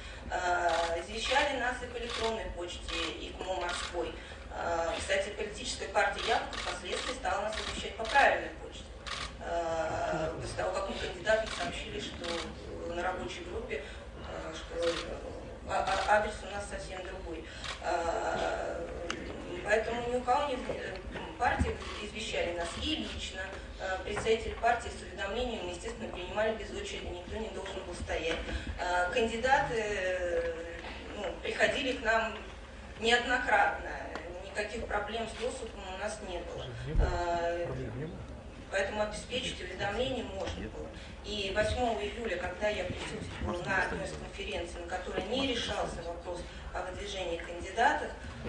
Извещали нас и по электронной почте ИКМО морской. Кстати, политическая партия Яблоко впоследствии стала нас извещать по правильной почте. После того, как мы кандидатам сообщили, что на рабочей группе, что а, а, адрес у нас совсем другой. Поэтому ни у кого не партии извещали нас и лично. Представители партии с уведомлением, естественно, принимали без очереди, никто не должен был стоять. Кандидаты ну, приходили к нам неоднократно никаких проблем с доступом у нас не было. Поэтому обеспечить уведомление можно было. И 8 июля, когда я присутствовала на одной из конференций, на которой не решался вопрос о выдвижении кандидатов,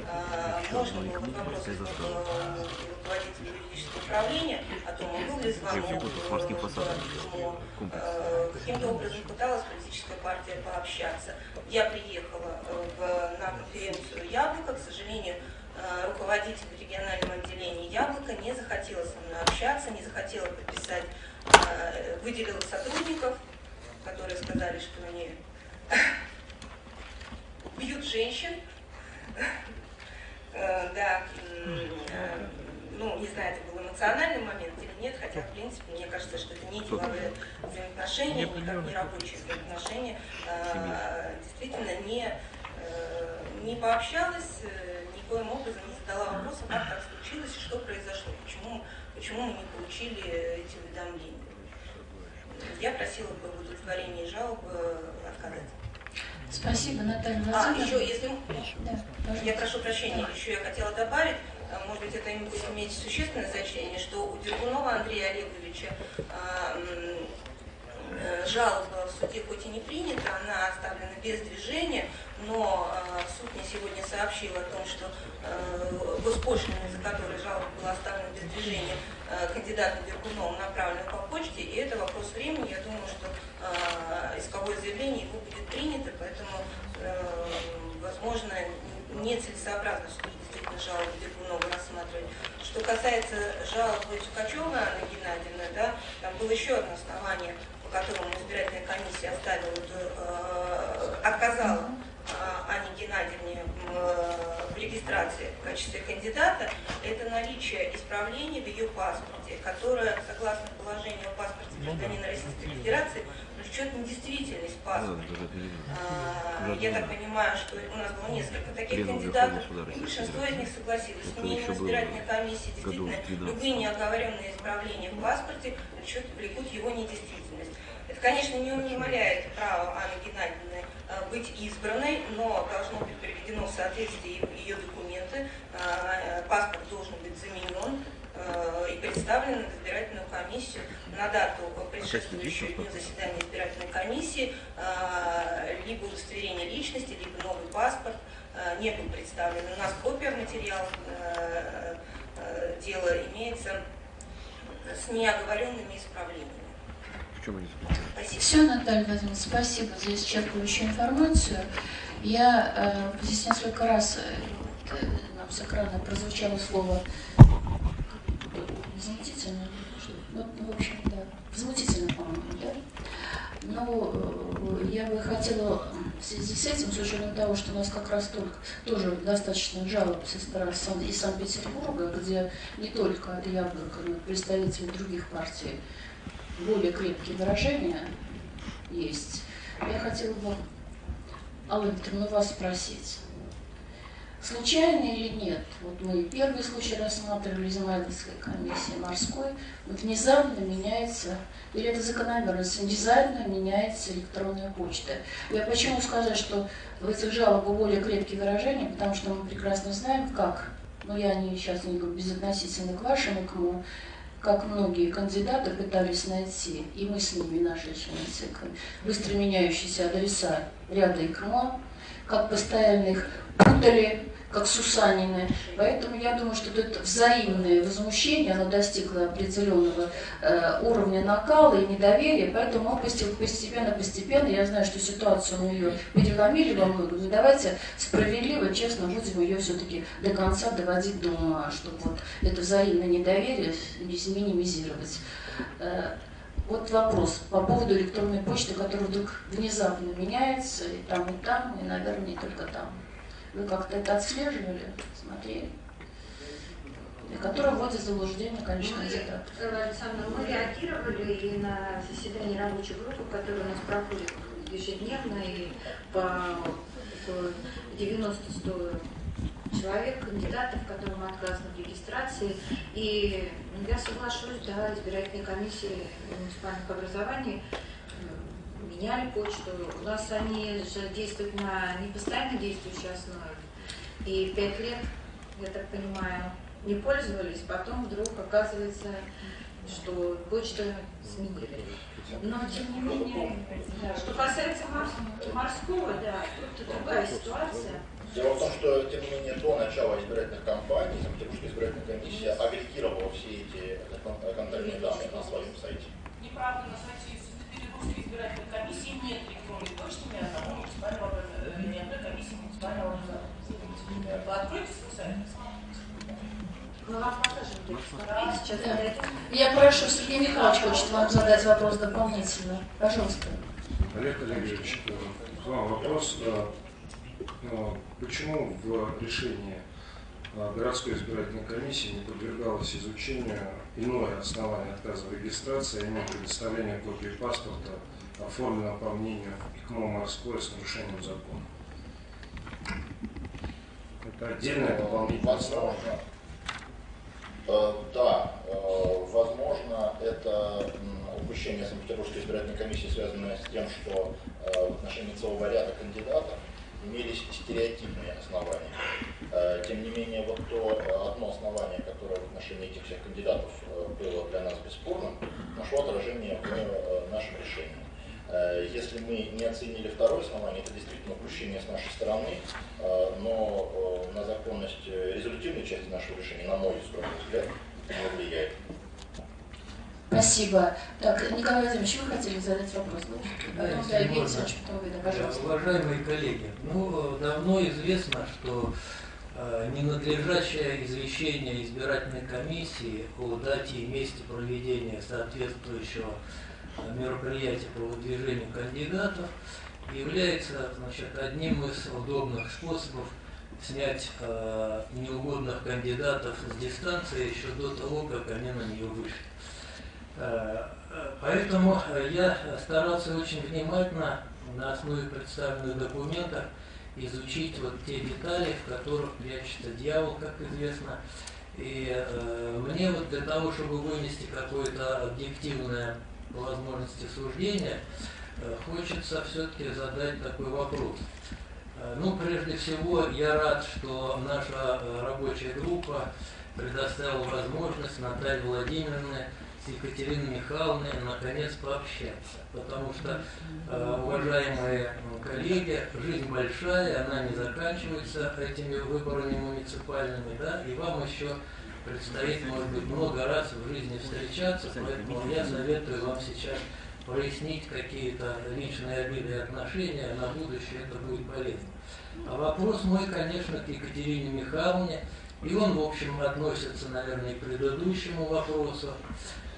а, можно было вот вопрос руководителя юридического управления о том, был ли звонок, а, каким-то образом пыталась политическая партия пообщаться. Я приехала э, на конференцию «Яблоко», к сожалению, Э, руководитель регионального отделения «Яблоко» не захотела со мной общаться, не захотела подписать, э, выделила сотрудников, которые сказали, что они бьют женщин. Э, да, ну, не знаю, это был эмоциональный момент или нет, хотя, в принципе, мне кажется, что это не деловые взаимоотношения, никак не рабочие взаимоотношения. Действительно, не, не пообщалась, никоим образом не задала вопроса, как так случилось и что произошло, почему, почему мы не получили эти уведомления. Я просила бы в удовлетворении жалобы отказать. Спасибо, Наталья а, Владимировна. А, еще, если... Да, я прошу прощения, еще я хотела добавить, а, может быть, это будет иметь существенное значение, что у Дергунова Андрея Олеговича э, жалоба в суде хоть и не принята, она оставлена без движения, но э, суд мне сегодня сообщил о том, что э, госпошлина, за которой жалоба была оставлена без движения, э, кандидатом Дергуновым направлена по почте, и это вопрос времени. Я думаю, что э, исковое заявление его будет принято, поэтому, э, возможно, нецелесообразно суд действительно жалобу Дергунова рассматривать. Что касается жалобы Чукачева Анны Геннадьевны, да, там было еще одно основание, которому избирательная комиссия оставила, э, отказала а, Анне Геннадьевне в регистрации в качестве кандидата, это наличие исправлений в ее паспорте, которое, согласно положению о паспорте ну гражданина Российской Федерации, влечет недействительность паспорта. А, я так понимаю, что у нас было несколько таких кандидатов, и большинство из них согласилось с мнением избирательной комиссии. Действительно, любые неоговоренные исправления в паспорте влекут его недействительность. Это, конечно, не умаляет право Анны Геннадьевны Э, быть избранной, но должно быть приведено в соответствии ее документы, э, паспорт должен быть заменен и представлен в избирательную комиссию на дату предшествующую дню заседания избирательной комиссии, либо удостоверение личности, либо новый паспорт не был представлен. У нас копия материала дела имеется с неоговоренными исправлениями чем они заключаются? Все, Наталья Владимировна, спасибо за исчерпывающую информацию. Я э, здесь несколько раз э, э нам с экрана прозвучало слово возмутительно. Ну, ну, в общем, да, возмутительно, по-моему, да? Но э, я бы хотела в связи с этим, с учетом того, что у нас как раз только тоже достаточно жалоб стороны из Санкт-Петербурга, где не только от Яблока, но и представители других партий более крепкие выражения есть. Я хотела бы, Алла Викторовна, вас спросить. Случайно или нет, вот мы первый случай рассматривали Измайловской комиссии морской, внезапно меняется, или это закономерность, внезапно меняется электронная почта. Я почему сказать, что в этих жалобах более крепкие выражения, потому что мы прекрасно знаем, как, но я не, сейчас не говорю безотносительно к вашему, к моему, как многие кандидаты пытались найти, и мы с ними, наши члены быстро меняющиеся адреса ряда ИКМО, как постоянных путали как Сусанины. Поэтому я думаю, что это взаимное возмущение, оно достигло определенного э, уровня накала и недоверия, поэтому он постепенно-постепенно, я знаю, что ситуацию мы ее переломили во многом, но давайте справедливо, честно будем ее все-таки до конца доводить до ума, чтобы вот это взаимное недоверие минимизировать. Э, вот вопрос по поводу электронной почты, которая вдруг внезапно меняется и там, и там, и, наверное, не только там. Вы как-то это отслеживали, смотрели? И которая вводит в заблуждение, конечно, кандидат. Александр, мы реагировали и на заседании рабочей группы, которая у нас проходит ежедневно, и по 90-100 человек, кандидатов, которым отказано в регистрации. И я соглашусь, да, избирательные комиссии муниципальных образований меняли почту. У нас они же действуют на непостоянно действующей основе. И пять лет, я так понимаю, не пользовались, потом вдруг оказывается, что почта сменили. Но тем не менее, да. что касается морского, да, тут другая ситуация. Дело в том, что, тем не менее, до начала избирательных кампаний Санкт-Петербургская избирательная комиссия агрегировала все эти контактные данные на своем сайте. Неправда, на сайте Петербургской избирательной комиссии нет электронной почты ни одного муниципального ни одной комиссии муниципального образования. Вы откройте свой сайт. Я прошу, Сергей Михайлович хочет вам задать вопрос дополнительно. Пожалуйста. Олег Олегович, к вам вопрос. Почему в решении городской избирательной комиссии не подвергалось изучению иное основание отказа в регистрации, а именно предоставление копии паспорта, оформленного по мнению ИКМО «Морское» с нарушением закона. Это отдельное дополнительное Возможно. Э, да, э, возможно, это упущение Санкт-Петербургской избирательной комиссии, связанное с тем, что э, в отношении целого ряда кандидатов имелись стереотипные основания. Э, тем не менее, вот то э, одно основание, которое в отношении этих всех кандидатов э, было для нас бесспорным, нашло отражение в нашем решении. Если мы не оценили второе основание, это действительно упущение с нашей стороны, но на законность результативной части нашего решения, на мой взгляд, не влияет. Спасибо. Так, Николай Владимирович, вы хотели задать вопрос? Да. Пожалуйста. Уважаемые коллеги, ну, давно известно, что э, ненадлежащее извещение избирательной комиссии о дате и месте проведения соответствующего э, мероприятия по выдвижению кандидатов является значит, одним из удобных способов снять э, неугодных кандидатов с дистанции еще до того, как они на нее вышли. Э, поэтому я старался очень внимательно на основе представленных документов изучить вот те детали, в которых прячется дьявол, как известно. И э, мне вот для того, чтобы вынести какое-то объективное по возможности суждение, э, хочется все-таки задать такой вопрос. Э, ну, прежде всего, я рад, что наша э, рабочая группа предоставила возможность Наталье Владимировне с Екатериной Михайловной наконец пообщаться. Потому что, э, уважаемые коллеги, жизнь большая, она не заканчивается этими выборами муниципальными, да, и вам еще предстоит, может быть, много раз в жизни встречаться, поэтому я советую вам сейчас прояснить какие-то личные обиды и отношения, на будущее это будет полезно. А вопрос мой, конечно, к Екатерине Михайловне, и он, в общем, относится, наверное, к предыдущему вопросу.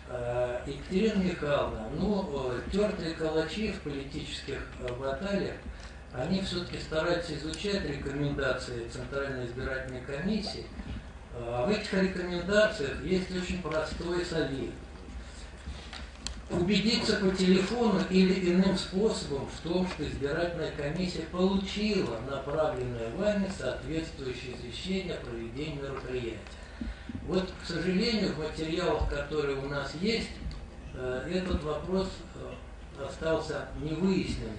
Э, Екатерина Михайловна, ну, э, тертые калачи в политических э, баталиях, они все-таки стараются изучать рекомендации Центральной избирательной комиссии. А в этих рекомендациях есть очень простой совет. Убедиться по телефону или иным способом в том, что избирательная комиссия получила направленное вами соответствующее извещение о проведении мероприятия. Вот, к сожалению, в материалах, которые у нас есть, э, этот вопрос э, остался невыясненным.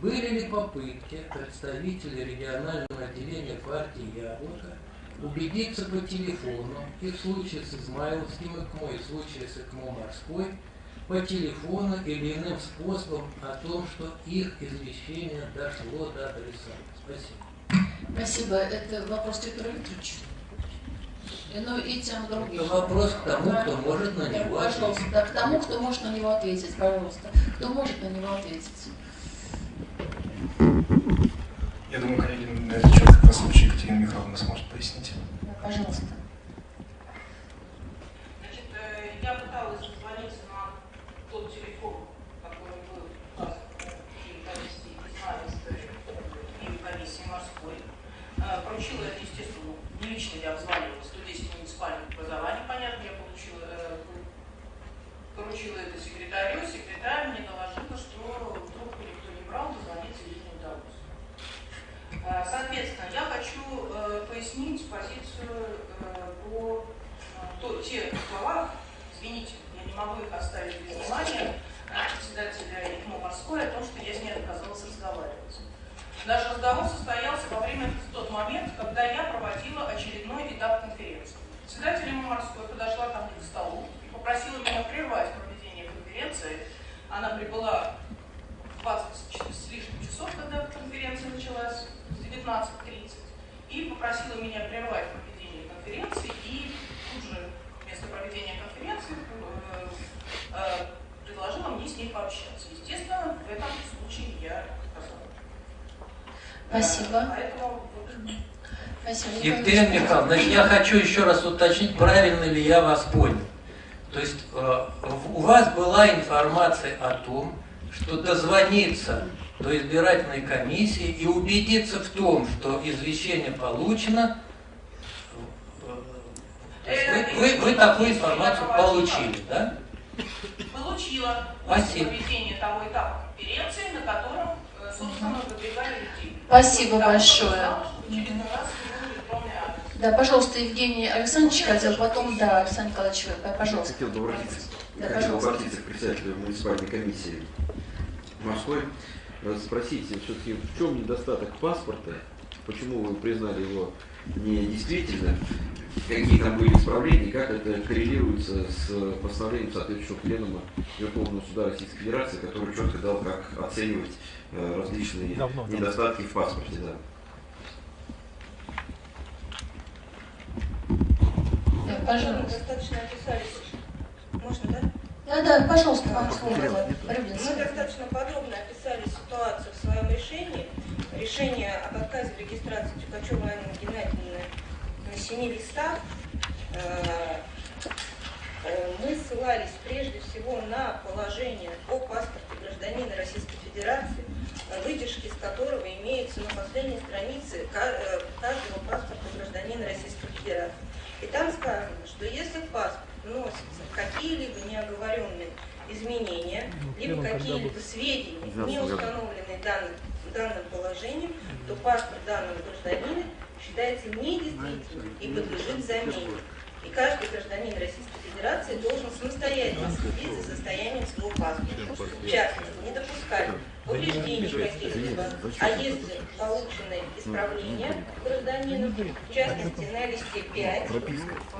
Были ли попытки представителей регионального отделения партии «Яблоко» убедиться по телефону и в случае с Измайловским ИКМО, и в случае с ИКМО «Морской» по телефону или иным способом о том, что их извещение дошло до адресата. Спасибо. Спасибо. Это вопрос Виктора Викторовича. Ну и тем другим. Это вопрос к тому, кто может на него ответить. да, к тому, кто может на него ответить, пожалуйста. Кто может на него ответить? Я думаю, коллеги, на этот счет как раз случай Екатерина Михайловна сможет пояснить. Да, пожалуйста. Значит, э, я пыталась дозвониться на тот телефон, который был указан в комиссии Измайловской и комиссии морской. Э, Поручила это, естественно, не лично я обзванивала 110 муниципальных образований, понятно, я получила, э, поручила это секретарю, секретарь мне доложила, что трубку никто не брал, дозвониться ей не удалось. Э, Соответственно, я хочу э, пояснить позицию э, по э, то, те слова, извините, я не могу их оставить без внимания, э, председателя ИКМО «Морской» о том, что я с ней отказалась разговаривать. Наш разговор состоялся во время, тот момент, когда я проводила очередной этап конференции. Председатель «Морской» подошла ко мне к столу и попросила меня прервать проведение конференции. Она прибыла в 20 с лишним часов, когда конференция началась, в 19.30, и попросила меня прервать проведение конференции и тут же вместо проведения конференции э, э, предложила мне с ней пообщаться. Естественно, в этом случае я отказала. Спасибо. Поэтому Спасибо. Екатерина Михайловна, значит, я хочу еще раз уточнить, правильно ли я вас понял. То есть э, у вас была информация о том, что дозвониться до избирательной комиссии и убедиться в том, что извещение получено, э, есть вы, вы- вы такую информацию получили, да? получила после Спасибо. проведения того этапа конференции, на котором, э, собственно, выдвигали людей. Спасибо большое. Да, пожалуйста, Евгений Александрович хотел, потом, да, Александр Николаевич, вы, пожалуйста. Хотел бы обратиться, Да, хотел пожалуйста. обратиться к председателю муниципальной комиссии морской, э, спросить все-таки, в чем недостаток паспорта, почему вы признали его недействительным, какие там были исправления, как это коррелируется с постановлением соответствующего пленума Верховного суда Российской Федерации, который четко дал, как оценивать э, различные Давно, да. недостатки в паспорте. Да. Пожалуйста. Достаточно описались. Можно, да? Да, да, пожалуйста, вам слово. Мы достаточно подробно описали ситуацию в своем решении. Решение об отказе в регистрации Тюкачева Анны Геннадьевны на семи листах. Э, э, Мы ссылались прежде всего на положение о паспорте гражданина Российской Федерации, выдержки из которого имеются на последней странице э, каждого паспорта гражданина Российской Федерации. Там сказано, что если в паспорт вносятся какие-либо неоговоренные изменения, либо какие-либо сведения, не установленные данным, данным положением, то паспорт данного гражданина считается недействительным и подлежит замене. И каждый гражданин Российской Федерации должен самостоятельно следить за состоянием своего паспорта. В частности, не допускать повреждений каких-либо, а если получены исправления гражданина, в частности, на листе 5,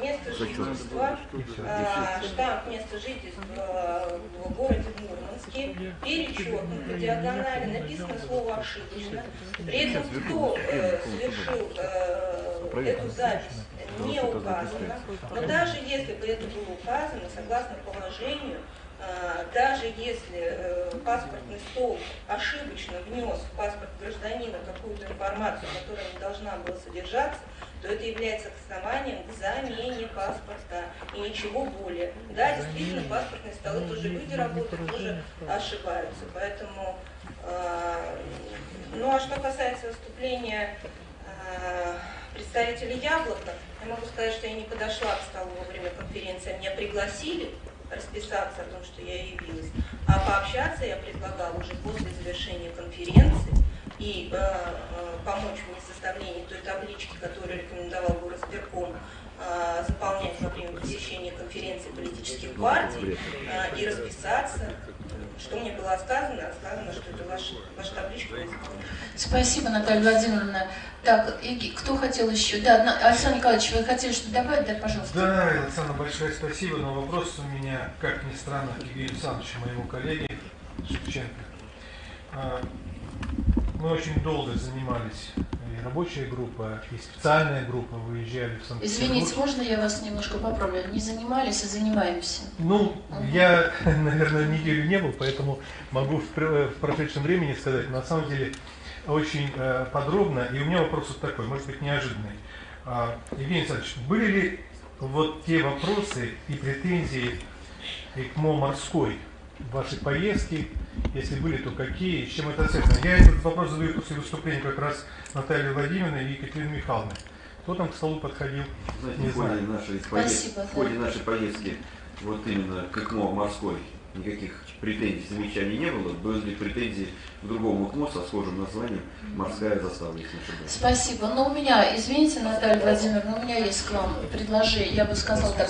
место жительства, а, штамп места жительства в городе Мурманске, перечеркнут по диагонали, написано слово ошибочно. При этом кто э, совершил э, эту запись, не указано. Но даже если бы это было указано, согласно положению, э, даже если э, паспортный стол ошибочно внес в паспорт гражданина какую-то информацию, которая не должна была содержаться, то это является основанием к замене паспорта и ничего более. Да, действительно, паспортные столы тоже люди работают, тоже ошибаются. Поэтому, э, ну а что касается выступления э, представителей Яблока, я могу сказать, что я не подошла к столу во время конференции, меня пригласили расписаться о том, что я явилась, а пообщаться я предлагала уже после завершения конференции. И э, э, помочь мне в составлении той таблички, которую рекомендовал горосберком заполнять во время посещения конференции политических партий э, и расписаться. Что мне было сказано? Сказано, что это ваш, ваша табличка. Спасибо, Наталья Владимировна. Так, и кто хотел еще? Да, Александр Николаевич, вы хотели что добавить? Да, пожалуйста. Да, Александр, большое спасибо, но вопрос у меня, как ни странно, к Евгению Александровичу, моему коллеге Шевченко. А, мы очень долго занимались рабочая группа, и специальная группа выезжали в санкт Извините, можно я вас немножко поправлю? Не занимались, а занимаемся. Ну, угу. я, наверное, неделю не был, поэтому могу в, в прошедшем времени сказать. На самом деле, очень э, подробно, и у меня вопрос вот такой, может быть, неожиданный. А, Евгений Александрович, были ли вот те вопросы и претензии ИКМО морской в вашей поездке, если были, то какие, с чем это связано? Я этот вопрос задаю после выступления как раз Натальи Владимировны и Екатерины Михайловны. Кто там к столу подходил? Знаете, не в ходе, знаю. Нашей поездки, в ходе нашей поездки вот именно к ИКМО морской никаких претензий, замечаний не было. Были претензии к другому КМО со схожим названием «Морская застава», если не ошибаюсь. Спасибо. Но у меня, извините, Наталья Владимировна, у меня есть к вам предложение, я бы сказала так,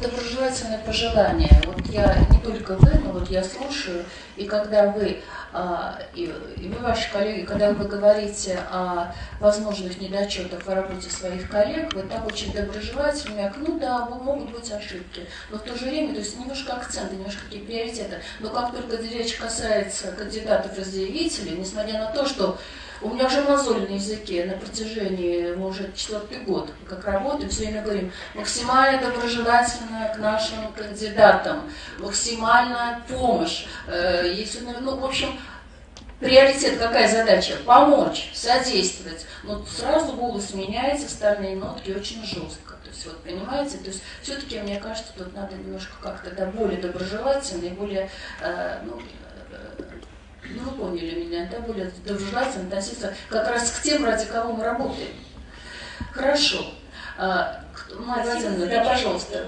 доброжелательное пожелание. Вот я не только вы, но вот я слушаю, и когда вы, а, и, и вы, ваши коллеги, когда вы говорите о возможных недочетах в работе своих коллег, вы так очень доброжелательны, ну да, могут быть ошибки, но в то же время, то есть немножко акценты, немножко какие приоритеты. Но как только речь касается кандидатов и заявителей, несмотря на то, что у меня уже мозоль на языке на протяжении, мы уже четвертый год как работаем, все время говорим, максимально доброжелательно к нашим кандидатам, максимальная помощь. Э, если, ну, в общем, приоритет какая задача? Помочь, содействовать. Но сразу голос меняется, стальные нотки очень жестко. То есть, вот понимаете, то есть все-таки, мне кажется, тут надо немножко как-то да, более доброжелательно и более, э, ну, ну, вы поняли меня, да, более доброжелательно относиться как раз к тем, ради кого мы работаем. Хорошо. А, Марья Владимировна, да, пожалуйста.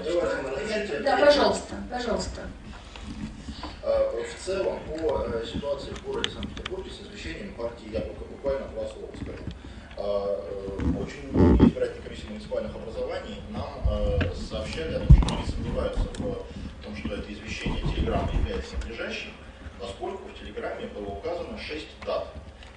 Да, пожалуйста, пожалуйста. А, в целом, по э, ситуации в городе Санкт-Петербурге с освещением партии Яблоко, буквально два слова скажу. А, э, очень многие избирательные комиссии муниципальных образований нам э, сообщали о том, что они сомневаются в том, что это извещение телеграммы является надлежащим, поскольку в Телеграме было указано 6 дат.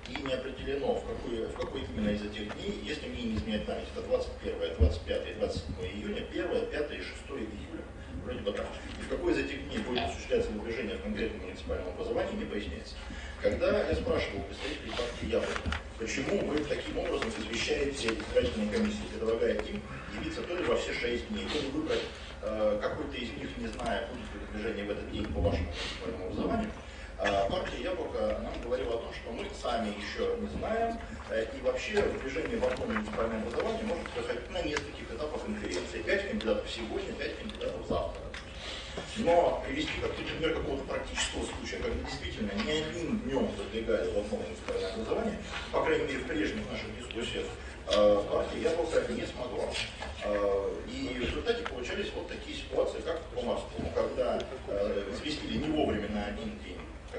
И не определено, в какой, в какой именно из этих дней, если мне не изменяет память, это 21, 25, 27 июня, 1, 5 и 6 июля. Вроде бы так. И в какой из этих дней будет осуществляться движение в конкретном муниципальном образовании, не поясняется. Когда я спрашивал представителей партии Яблоко, почему вы таким образом извещаете избирательные комиссии, предлагая им явиться то ли во все шесть дней, то ли выбрать э, какой-то из них, не зная, будет ли движение в этот день по вашему муниципальному образованию, партия Яблоко нам говорила о том, что мы сами еще не знаем, э, и вообще движение в одном муниципальном образовании может проходить на нескольких этапах конференции. Пять кандидатов сегодня, пять кандидатов завтра. Но привести как пример какого-то практического случая, когда действительно ни одним днем продвигали в одном муниципальном образовании, по крайней мере в прежних наших дискуссиях, э, партия Яблоко не смогла. Э, и в результате получались вот такие ситуации, как по Морскому, когда известили не вовремя на один день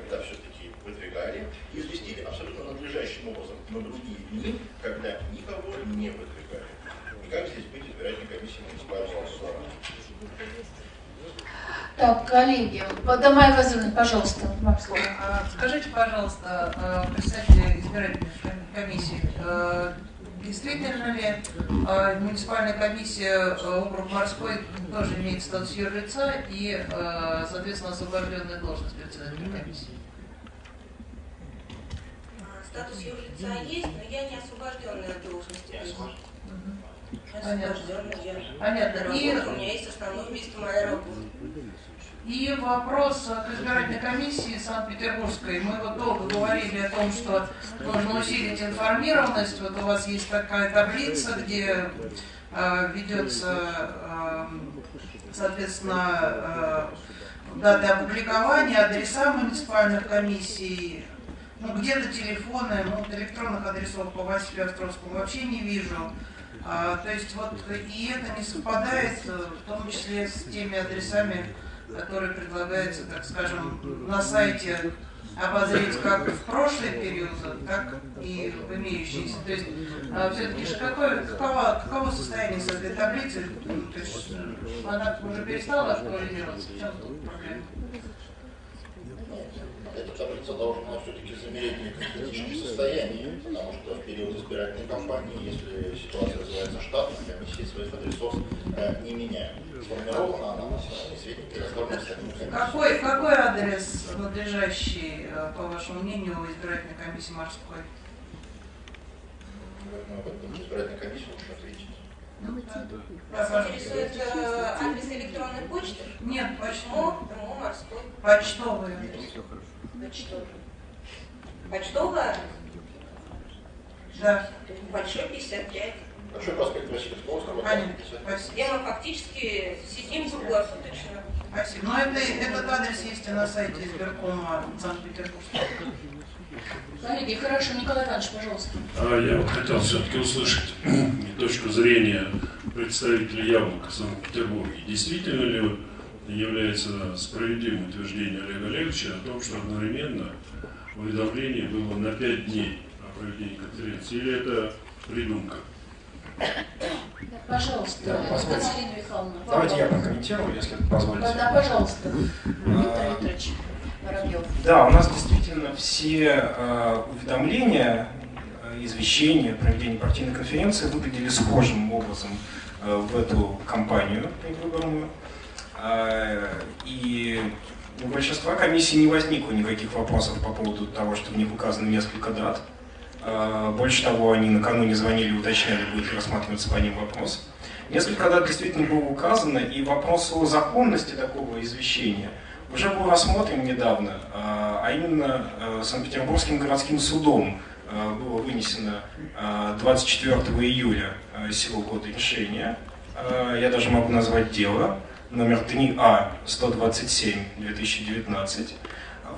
когда все-таки выдвигали, и известили абсолютно надлежащим образом на другие дни, когда никого не выдвигали. И как здесь быть избирательной комиссией муниципального образования? Так, коллеги, Дамай Вазовна, пожалуйста, вам слово. А, скажите, пожалуйста, а, представьте избирательной комиссии, а, действительно ли муниципальная комиссия округ морской тоже имеет статус юрлица и, соответственно, освобожденная должность председателя комиссии? Статус юрлица есть, но я не освобожденная от должности. Понятно. Понятно. И у меня есть основное место моей работы. И вопрос к избирательной комиссии Санкт-Петербургской. Мы вот долго говорили о том, что нужно усилить информированность. Вот у вас есть такая таблица, где э, ведется, э, соответственно, э, даты опубликования, адреса муниципальных комиссий, ну, где-то телефоны, ну, электронных адресов по Василию Островскому вообще не вижу. А, то есть вот и это не совпадает, в том числе с теми адресами, которые предлагаются, так скажем, на сайте обозреть как в прошлые периоды, так и в имеющиеся. То есть а, все-таки же какое, каково, каково состояние с этой таблицей? То есть она уже перестала актуализироваться? В чем тут проблема? Таблица должна все-таки замереть в неком критическом состоянии, потому что в период избирательной кампании, если ситуация развивается штатно, комиссии своих адресов э, не меняют. Сформирована она на основании сведений, предоставленных самим Какой, какой адрес надлежащий, э, по вашему мнению, избирательной комиссии морской? Ну, об этом избирательной комиссии лучше ответить. Вас интересует э, адрес электронной почты? Нет, морской. Почтовый. Почтовый. Почтовая? Да. Большой 55. Большой проспект Васильевского мы фактически сидим круглосуточно. Спасибо. Но это, этот адрес есть и на сайте избиркома Санкт-Петербурга. Коллеги, хорошо, Николай Иванович, пожалуйста. А я вот хотел все-таки услышать точку зрения представителей Яблока Санкт-Петербурга. Действительно ли является справедливым утверждение Олега Олеговича о том, что одновременно уведомление было на 5 дней о проведении конференции, или это придумка? Пожалуйста, Да, позвольте. Михайловна. Давайте я прокомментирую, если позволите. Да, да, пожалуйста, А, Виктор Викторович Воробьев. Да, у нас действительно все э, уведомления, э, извещения о проведении партийной конференции выглядели схожим образом э, в эту кампанию предвыборную. Э, и у большинства комиссий не возникло никаких вопросов по поводу того, что в них указано несколько дат. Э, больше того, они накануне звонили уточняли, будет ли рассматриваться по ним вопрос. Несколько дат действительно было указано, и вопрос о законности такого извещения уже был рассмотрен недавно, а а именно Санкт-Петербургским городским судом было вынесено э, 24 июля сего года решение. Я даже могу назвать дело номер А 3А-127-2019,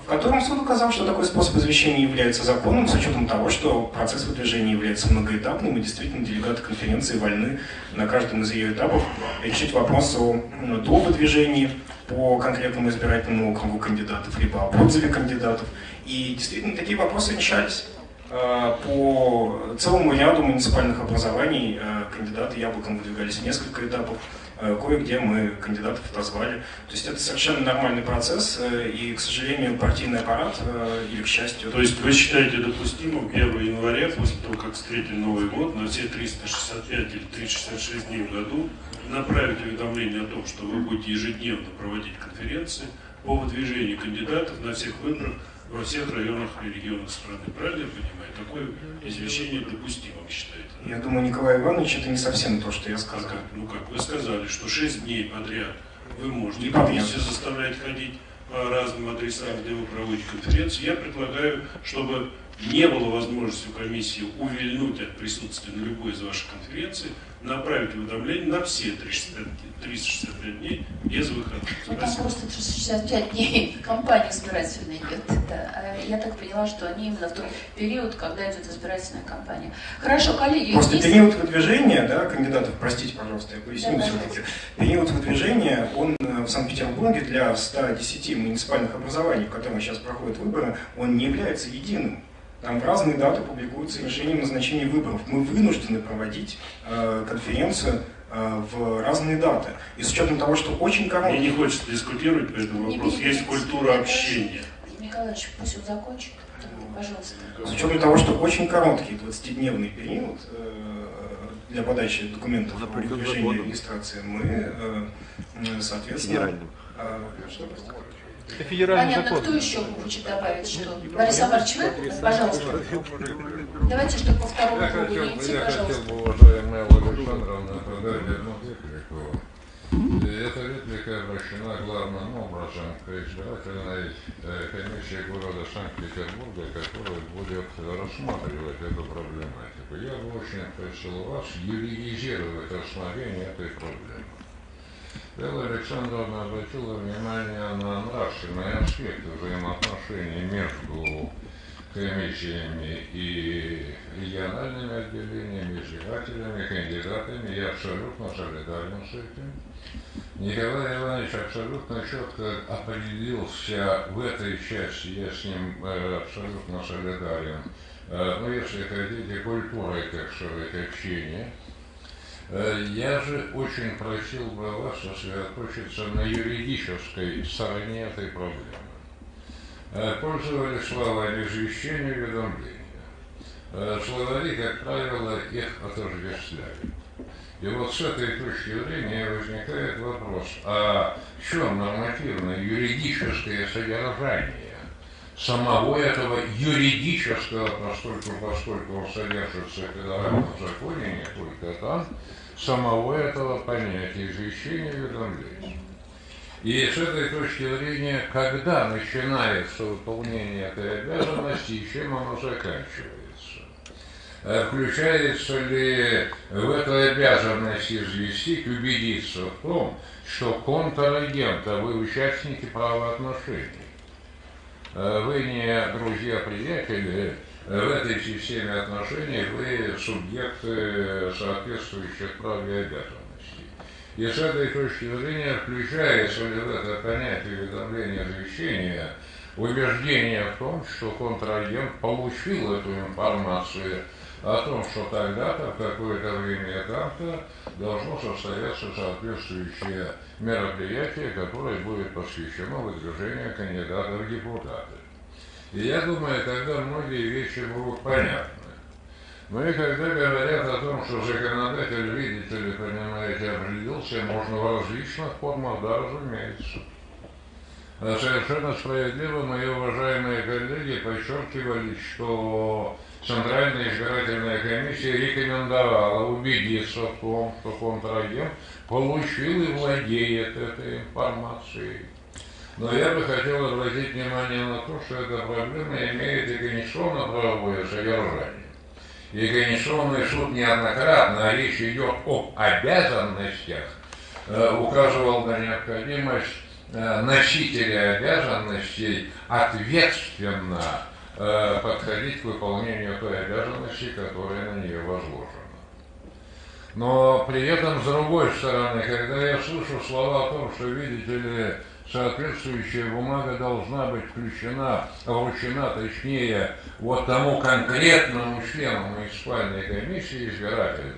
в котором суд указал, что такой способ извещения является законным с учетом того, что процесс выдвижения является многоэтапным и действительно делегаты конференции вольны на каждом из ее этапов решить вопрос о м, до выдвижении по конкретному избирательному округу кандидатов, либо об отзыве кандидатов. И действительно такие вопросы решались. Э, По целому ряду муниципальных образований э, кандидаты яблоком выдвигались в несколько этапов. Э, Кое-где мы кандидатов отозвали. То есть это совершенно нормальный процесс, э, и, к сожалению, партийный аппарат, э, или к счастью... То есть вы считаете допустимым 1 января, после того, как встретили Новый год, на все 365 или 366 дней в году, направить уведомление о том, что вы будете ежедневно проводить конференции по выдвижению кандидатов на всех выборах во всех районах и регионах страны. Правильно я понимаю? Такое извещение допустимым считаете? Я думаю, Николай Иванович, это не совсем то, что я сказал. Ну как, вы сказали, что 6 дней подряд вы можете Не подряд. комиссию заставлять ходить по разным адресам, где вы проводите конференцию. Я предлагаю, чтобы не было возможности у комиссии увильнуть от присутствия на любой из ваших конференций, направить уведомление на все 365, 365 дней без выходных. Ну, там просто 365 дней кампания избирательная идет. Да. А Я так поняла, что они именно в тот период, когда идет избирательная кампания. Хорошо, коллеги, Просто есть- период выдвижения да, кандидатов, простите, пожалуйста, я поясню Да, все-таки. Период выдвижения, он э, в Санкт-Петербурге для 110 муниципальных образований, в которых сейчас проходят выборы, он не является единым. Там в разные даты публикуются решения о назначении выборов. Мы вынуждены проводить э, конференцию э, в разные даты. И с учетом того, что очень короткий... Мне не хочется дискутировать по этому вопросу. Есть культура общения. Николаевич, пусть он закончит, пожалуйста. С учетом того, что очень короткий 20-дневный период э, для подачи документов о выдвижении регистрации, мы, э, соответственно... э, что? Это федеральный Понятно, закон. кто еще хочет добавить что? Борис Абарович, вы? Пожалуйста. Давайте, чтобы по второму Я кругу хотел, не идти, пожалуйста. бы, уважаемая Александровна, эта реплика обращена главным образом к избирательной э, комиссии города Санкт-Петербурга, которая будет рассматривать эту проблематику. Я бы очень просил вас юридизировать рассмотрение этой проблемы. Элла Александровна обратила внимание на нравственные аспекты взаимоотношений между комиссиями и региональными отделениями, избирателями, кандидатами. Я абсолютно солидарен с этим. Николай Иванович абсолютно четко определился в этой части, я с ним э, абсолютно солидарен. Ну, если хотите, культурой, так сказать, общения. Э, Я же очень просил бы вас сосредоточиться на юридической стороне этой проблемы. пользовались словами извещения и уведомления. Словари, как правило, их отождествляют. И вот с этой точки зрения возникает вопрос, а в чем нормативное юридическое содержание самого этого юридического, поскольку, поскольку он содержится в федеральном законе, не только там, самого этого понятия извещения и уведомления. И с этой точки зрения, когда начинается выполнение этой обязанности и чем оно заканчивается? Включается ли в эту обязанность известить, убедиться в том, что контрагент, а вы участники правоотношений, вы не друзья-приятели, в этой системе отношений вы субъекты соответствующих прав и обязанностей. И с этой точки зрения включается ли в это понятие уведомления извещения убеждение в том, что контрагент получил эту информацию о том, что тогда-то, в какое-то время там-то должно состояться соответствующее мероприятие, которое будет посвящено выдвижению кандидата в депутаты. И я думаю, тогда многие вещи будут понятны. Ну и когда говорят о том, что законодатель, видите ли, понимаете, определился, можно в различных формах, да, разумеется. Совершенно справедливо мои уважаемые коллеги подчеркивали, что Центральная избирательная комиссия рекомендовала убедиться в том, что контрагент получил и владеет этой информацией. Но я бы хотел обратить внимание на то, что эта проблема имеет и конституционно-правовое содержание. И Конституционный суд неоднократно, а речь идет об обязанностях, э, указывал на необходимость э, носителя обязанностей ответственно э, подходить к выполнению той обязанности, которая на нее возложена. Но при этом, с другой стороны, когда я слышу слова о том, что, видите ли, соответствующая бумага должна быть включена, вручена, точнее, вот тому конкретному члену муниципальной комиссии избирательной,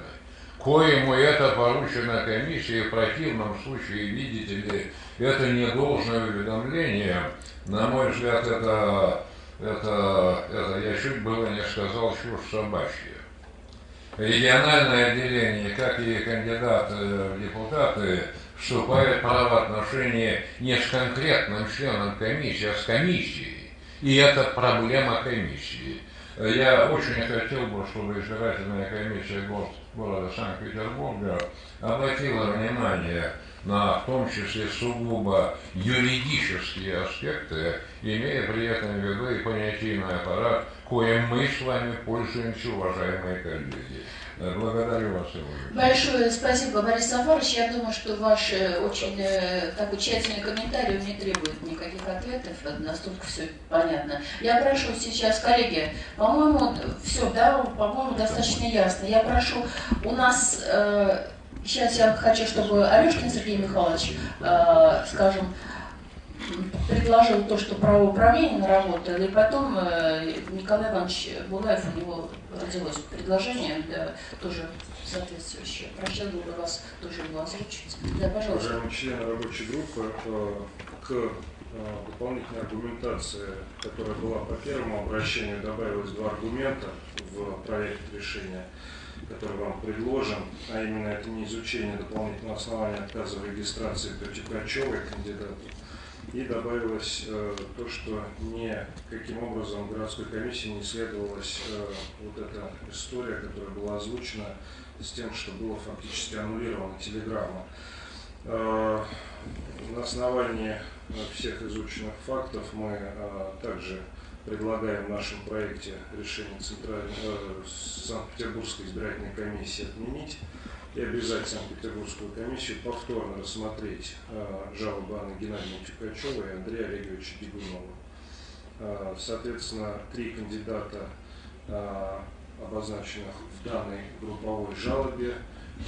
коему это поручено комиссии, в противном случае, видите ли, это не должное уведомление, на мой взгляд, это, это, это я чуть было не сказал, чушь собачья. Региональное отделение, как и кандидаты в депутаты, вступает в правоотношения не с конкретным членом комиссии, а с комиссией. И это проблема комиссии. Я очень хотел бы, чтобы избирательная комиссия города Санкт-Петербурга обратила внимание на в том числе сугубо юридические аспекты, имея при этом в виду и понятийный аппарат, коим мы с вами пользуемся, уважаемые коллеги. Благодарю вас, Большое спасибо, Борис Сафарович. Я думаю, что ваш э, очень э, такой тщательный комментарий не требует никаких ответов, настолько все понятно. Я прошу сейчас, коллеги, по-моему, все, да, по-моему, достаточно ясно. Я прошу, у нас, э, сейчас я хочу, чтобы Алешкин Сергей Михайлович, э, скажем, предложил то, что правоуправление наработало, и потом э, Николай Иванович Булаев, у него родилось предложение, да, тоже соответствующее. Прощал бы вас тоже его озвучить. Да, пожалуйста. Уважаемые члены рабочей группы, э, к э, дополнительной аргументации, которая была по первому обращению, добавилось два аргумента в проект решения который вам предложен, а именно это не изучение дополнительного основания отказа в регистрации Тютикачевой кандидату, и добавилось э, то, что никаким образом городской комиссии не исследовалась э, вот эта история, которая была озвучена с тем, что было фактически аннулирована телеграмма. Э, на основании э, всех изученных фактов мы э, также предлагаем в нашем проекте решение Центральной, э, Санкт-Петербургской избирательной комиссии отменить и обязать Санкт-Петербургскую комиссию повторно рассмотреть э, жалобы Анны Геннадьевны Чукачевой и Андрея Олеговича Бегунова. Э, соответственно, три кандидата, э, обозначенных в данной групповой жалобе,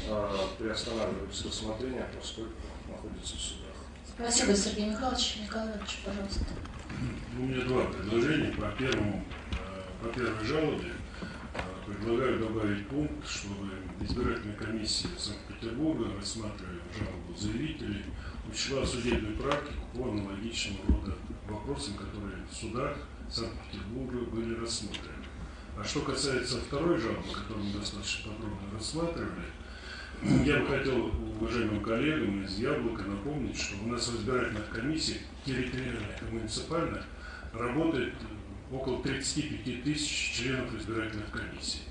э, приостанавливают рассмотрение, поскольку находятся в судах. Спасибо, Сергей Михайлович. Николай Иванович, пожалуйста. У меня два предложения. По, первому, по первой жалобе предлагаю добавить пункт, чтобы избирательная комиссия Санкт-Петербурга, рассматривая жалобу заявителей, учла судебную практику по аналогичному рода вопросам, которые в судах Санкт-Петербурга были рассмотрены. А что касается второй жалобы, которую мы достаточно подробно рассматривали, я бы хотел уважаемым коллегам из Яблока напомнить, что у нас в избирательных комиссиях территориальных и муниципальных работает около 35 тысяч членов избирательных комиссий.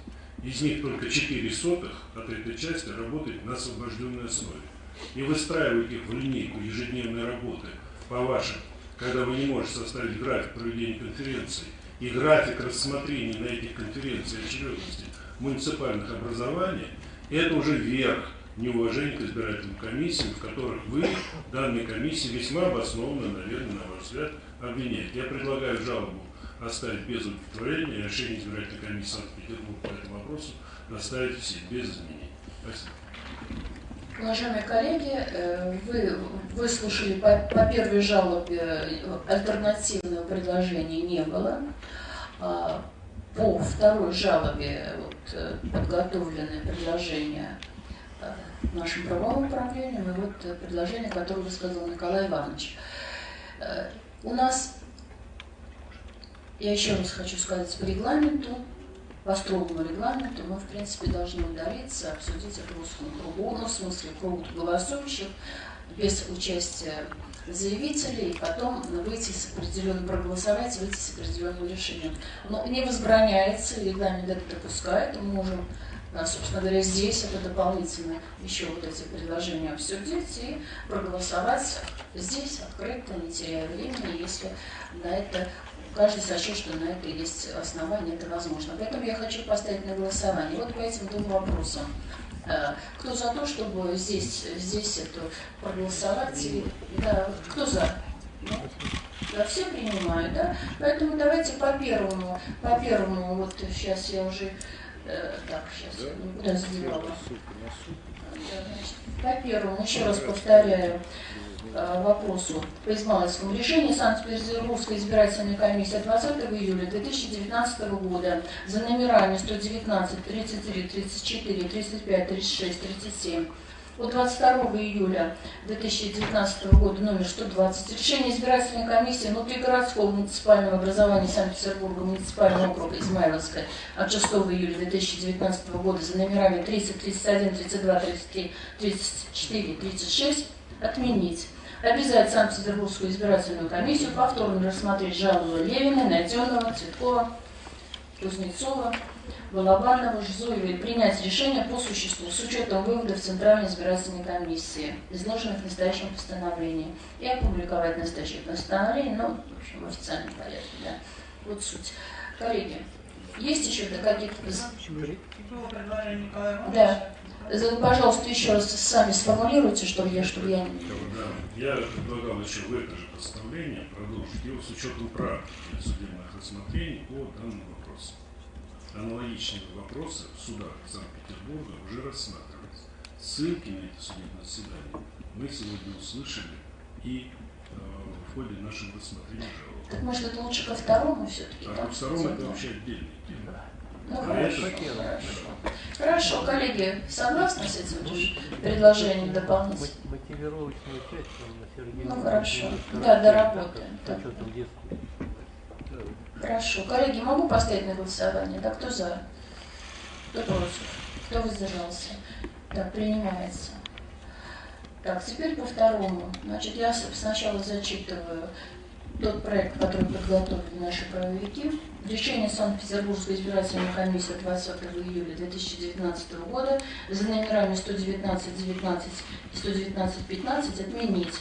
Из них только 4 сотых от этой части работает на освобожденной основе. И выстраивать их в линейку ежедневной работы по вашим, когда вы не можете составить график проведения конференции и график рассмотрения на этих конференциях очередности муниципальных образований, это уже верх неуважения к избирательным комиссиям, в которых вы, данной комиссии, весьма обоснованно, наверное, на ваш взгляд, обвиняете. Я предлагаю жалобу оставить без удовлетворения, и решение избирательной комиссии Санкт-Петербурга по этому вопросу оставить все без изменений. Спасибо. Уважаемые коллеги, э, вы выслушали по, по первой жалобе э, альтернативного предложения не было. По второй жалобе вот, э, подготовленное предложение нашим правовым управлением и вот предложение, которое высказал Николай Иванович. У нас, я еще раз хочу сказать, по регламенту по строгому регламенту мы, в принципе, должны удалиться, обсудить это в узком кругу, ну, в смысле, кругу голосующих, без участия заявителей, и потом выйти с определенным, проголосовать, выйти с определенным решением. Но не возбраняется, регламент это допускает, мы можем, собственно говоря, здесь это дополнительно еще вот эти предложения обсудить и проголосовать здесь открыто, не теряя времени, если на это каждый сочет, что на это есть основания, это возможно. Поэтому я хочу поставить на голосование. Вот по этим двум вопросам. Э, кто за то, чтобы здесь, здесь это проголосовать? Да, кто за? Ну, да, все принимают, да? Поэтому давайте по первому, по первому, вот сейчас я уже, э, так, сейчас, куда задевала? По первому, еще раз повторяю, Э, вопросу по Измайловскому. Решение Санкт-Петербургской избирательной комиссии 20 июля 2019 года за номерами 119, 33, 34, 35, 36, 37 от 22 июля 2019 года номер 120 решение избирательной комиссии внутригородского муниципального образования Санкт-Петербурга муниципального округа Измайловская от 6 июля 2019 года за номерами 30, 31, 32, 33, 34, 36 отменить обязать Санкт-Петербургскую избирательную комиссию повторно рассмотреть жалобу Левина, Найденова, Цветкова, Кузнецова, Балабанова, Жзуева и принять решение по существу с учетом выводов Центральной избирательной комиссии, изложенных в настоящем постановлении, и опубликовать настоящее постановление, ну, в общем, в официальном порядке, да. Вот суть. Коллеги, есть еще какие-то... Да. Пожалуйста, еще раз сами сформулируйте, чтобы я, чтобы я... Я предлагал еще в это же постановление продолжить его с учетом прав судебных рассмотрений по данному вопросу. Аналогичные вопросы в судах Санкт-Петербурга уже рассматривались. Ссылки на эти судебные заседания мы сегодня услышали и э, в ходе нашего рассмотрения жалоб. Так может это лучше ко второму все-таки? А ко второму это вообще отдельный тема. Ну, хорошо. Хорошо, коллеги, согласны с этим предложением дополнительно? Мотивировочную часть Сергей Ну хорошо. Да, доработаем. Да. Хорошо. Коллеги, могу поставить на голосование? Да, кто за? Кто против? Кто воздержался? Так, принимается. Так, теперь по второму. Значит, я сначала зачитываю тот проект, который подготовили наши правовики. Решение Санкт-Петербургской избирательной комиссии 20 июля 2019 года за номерами 119, 19 и 119, 15 отменить.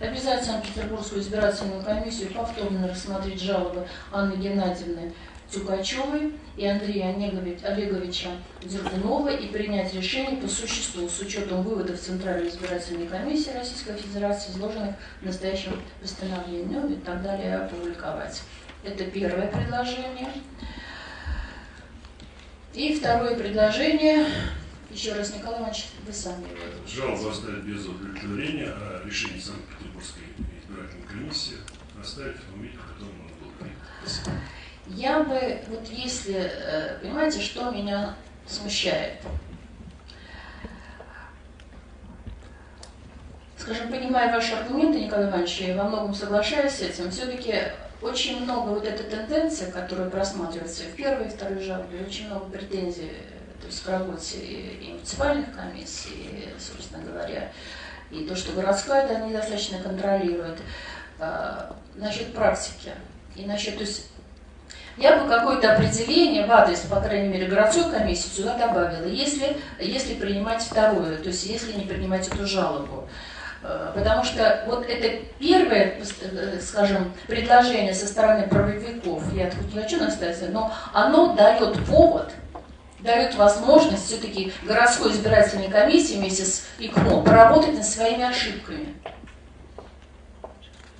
Обязать Санкт-Петербургскую избирательную комиссию повторно рассмотреть жалобы Анны Геннадьевны Тюкачевой и Андрея Олеговича Дердунова и принять решение по существу с учетом выводов Центральной избирательной комиссии Российской Федерации, изложенных в настоящем постановлении, ну и так далее, опубликовать. Это первое предложение. И второе предложение, еще раз, Николай Иванович, вы сами. Жалобу оставить без удовлетворения, а решение Санкт-Петербургской избирательной комиссии оставить в том виде, в котором он был принят. Я бы, вот если, э, понимаете, что меня смущает. скажем, понимая ваши аргументы, Николай Иванович, и во многом соглашаюсь с этим, все-таки очень много вот этой тенденции, которая просматривается в первой и второй жалобе, очень много претензий то есть к работе и муниципальных комиссий, и, собственно говоря, и то, что городская это недостаточно контролирует. А, насчет практики и насчет, то есть я бы какое-то определение в адрес, по крайней мере, городской комиссии сюда добавила, если, если принимать второе, то есть если не принимать эту жалобу. Э, потому что вот это первое, э, скажем, предложение со стороны правовиков, я тут не хочу настаивать, но оно дает повод, дает возможность все-таки городской избирательной комиссии вместе с ИКМО поработать над своими ошибками.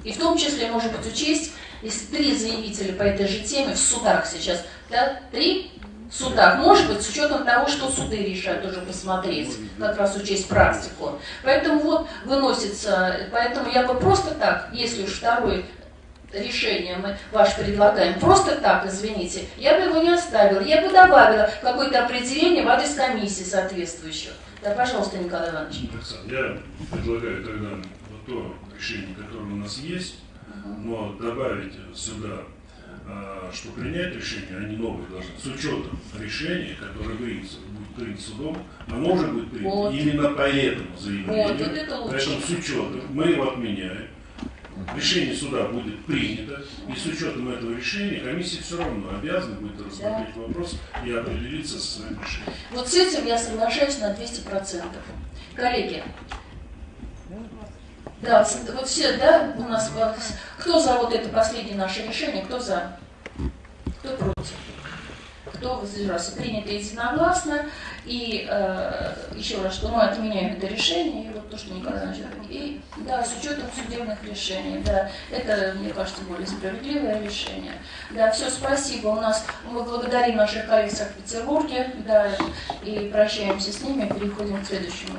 И в том числе, может быть, учесть если три заявителя по этой же теме в судах сейчас, да, три судах, может быть, с учетом того, что суды решают, тоже посмотреть, как раз учесть практику. Поэтому вот выносится, поэтому я бы просто так, если уж второе решение мы ваш предлагаем, просто так, извините, я бы его не оставила, я бы добавила какое-то определение в адрес комиссии соответствующего. Да, пожалуйста, Николай Иванович. Я предлагаю тогда вот то решение, которое у нас есть, но добавить сюда, что принять решение, они новые должны, с учетом решения, которое принято, будет принято судом, оно уже будет принято вот. именно по этому заявлению. Вот, вот это Поэтому с учетом мы его отменяем. Решение суда будет принято, и с учетом этого решения комиссия все равно обязана будет рассмотреть да. вопрос и определиться со своим решением. Вот с этим я соглашаюсь на 200%. Коллеги, да, вот все, да, у нас, кто за вот это последнее наше решение, кто за, кто против, кто воздержался. Принято единогласно, и э, еще раз, что мы отменяем это решение, и вот то, что Николай Иванович и да, с учетом судебных решений, да, это, мне кажется, более справедливое решение. Да, все, спасибо. У нас, мы благодарим наших коллег в Санкт-Петербурге, да, и прощаемся с ними, переходим к следующему.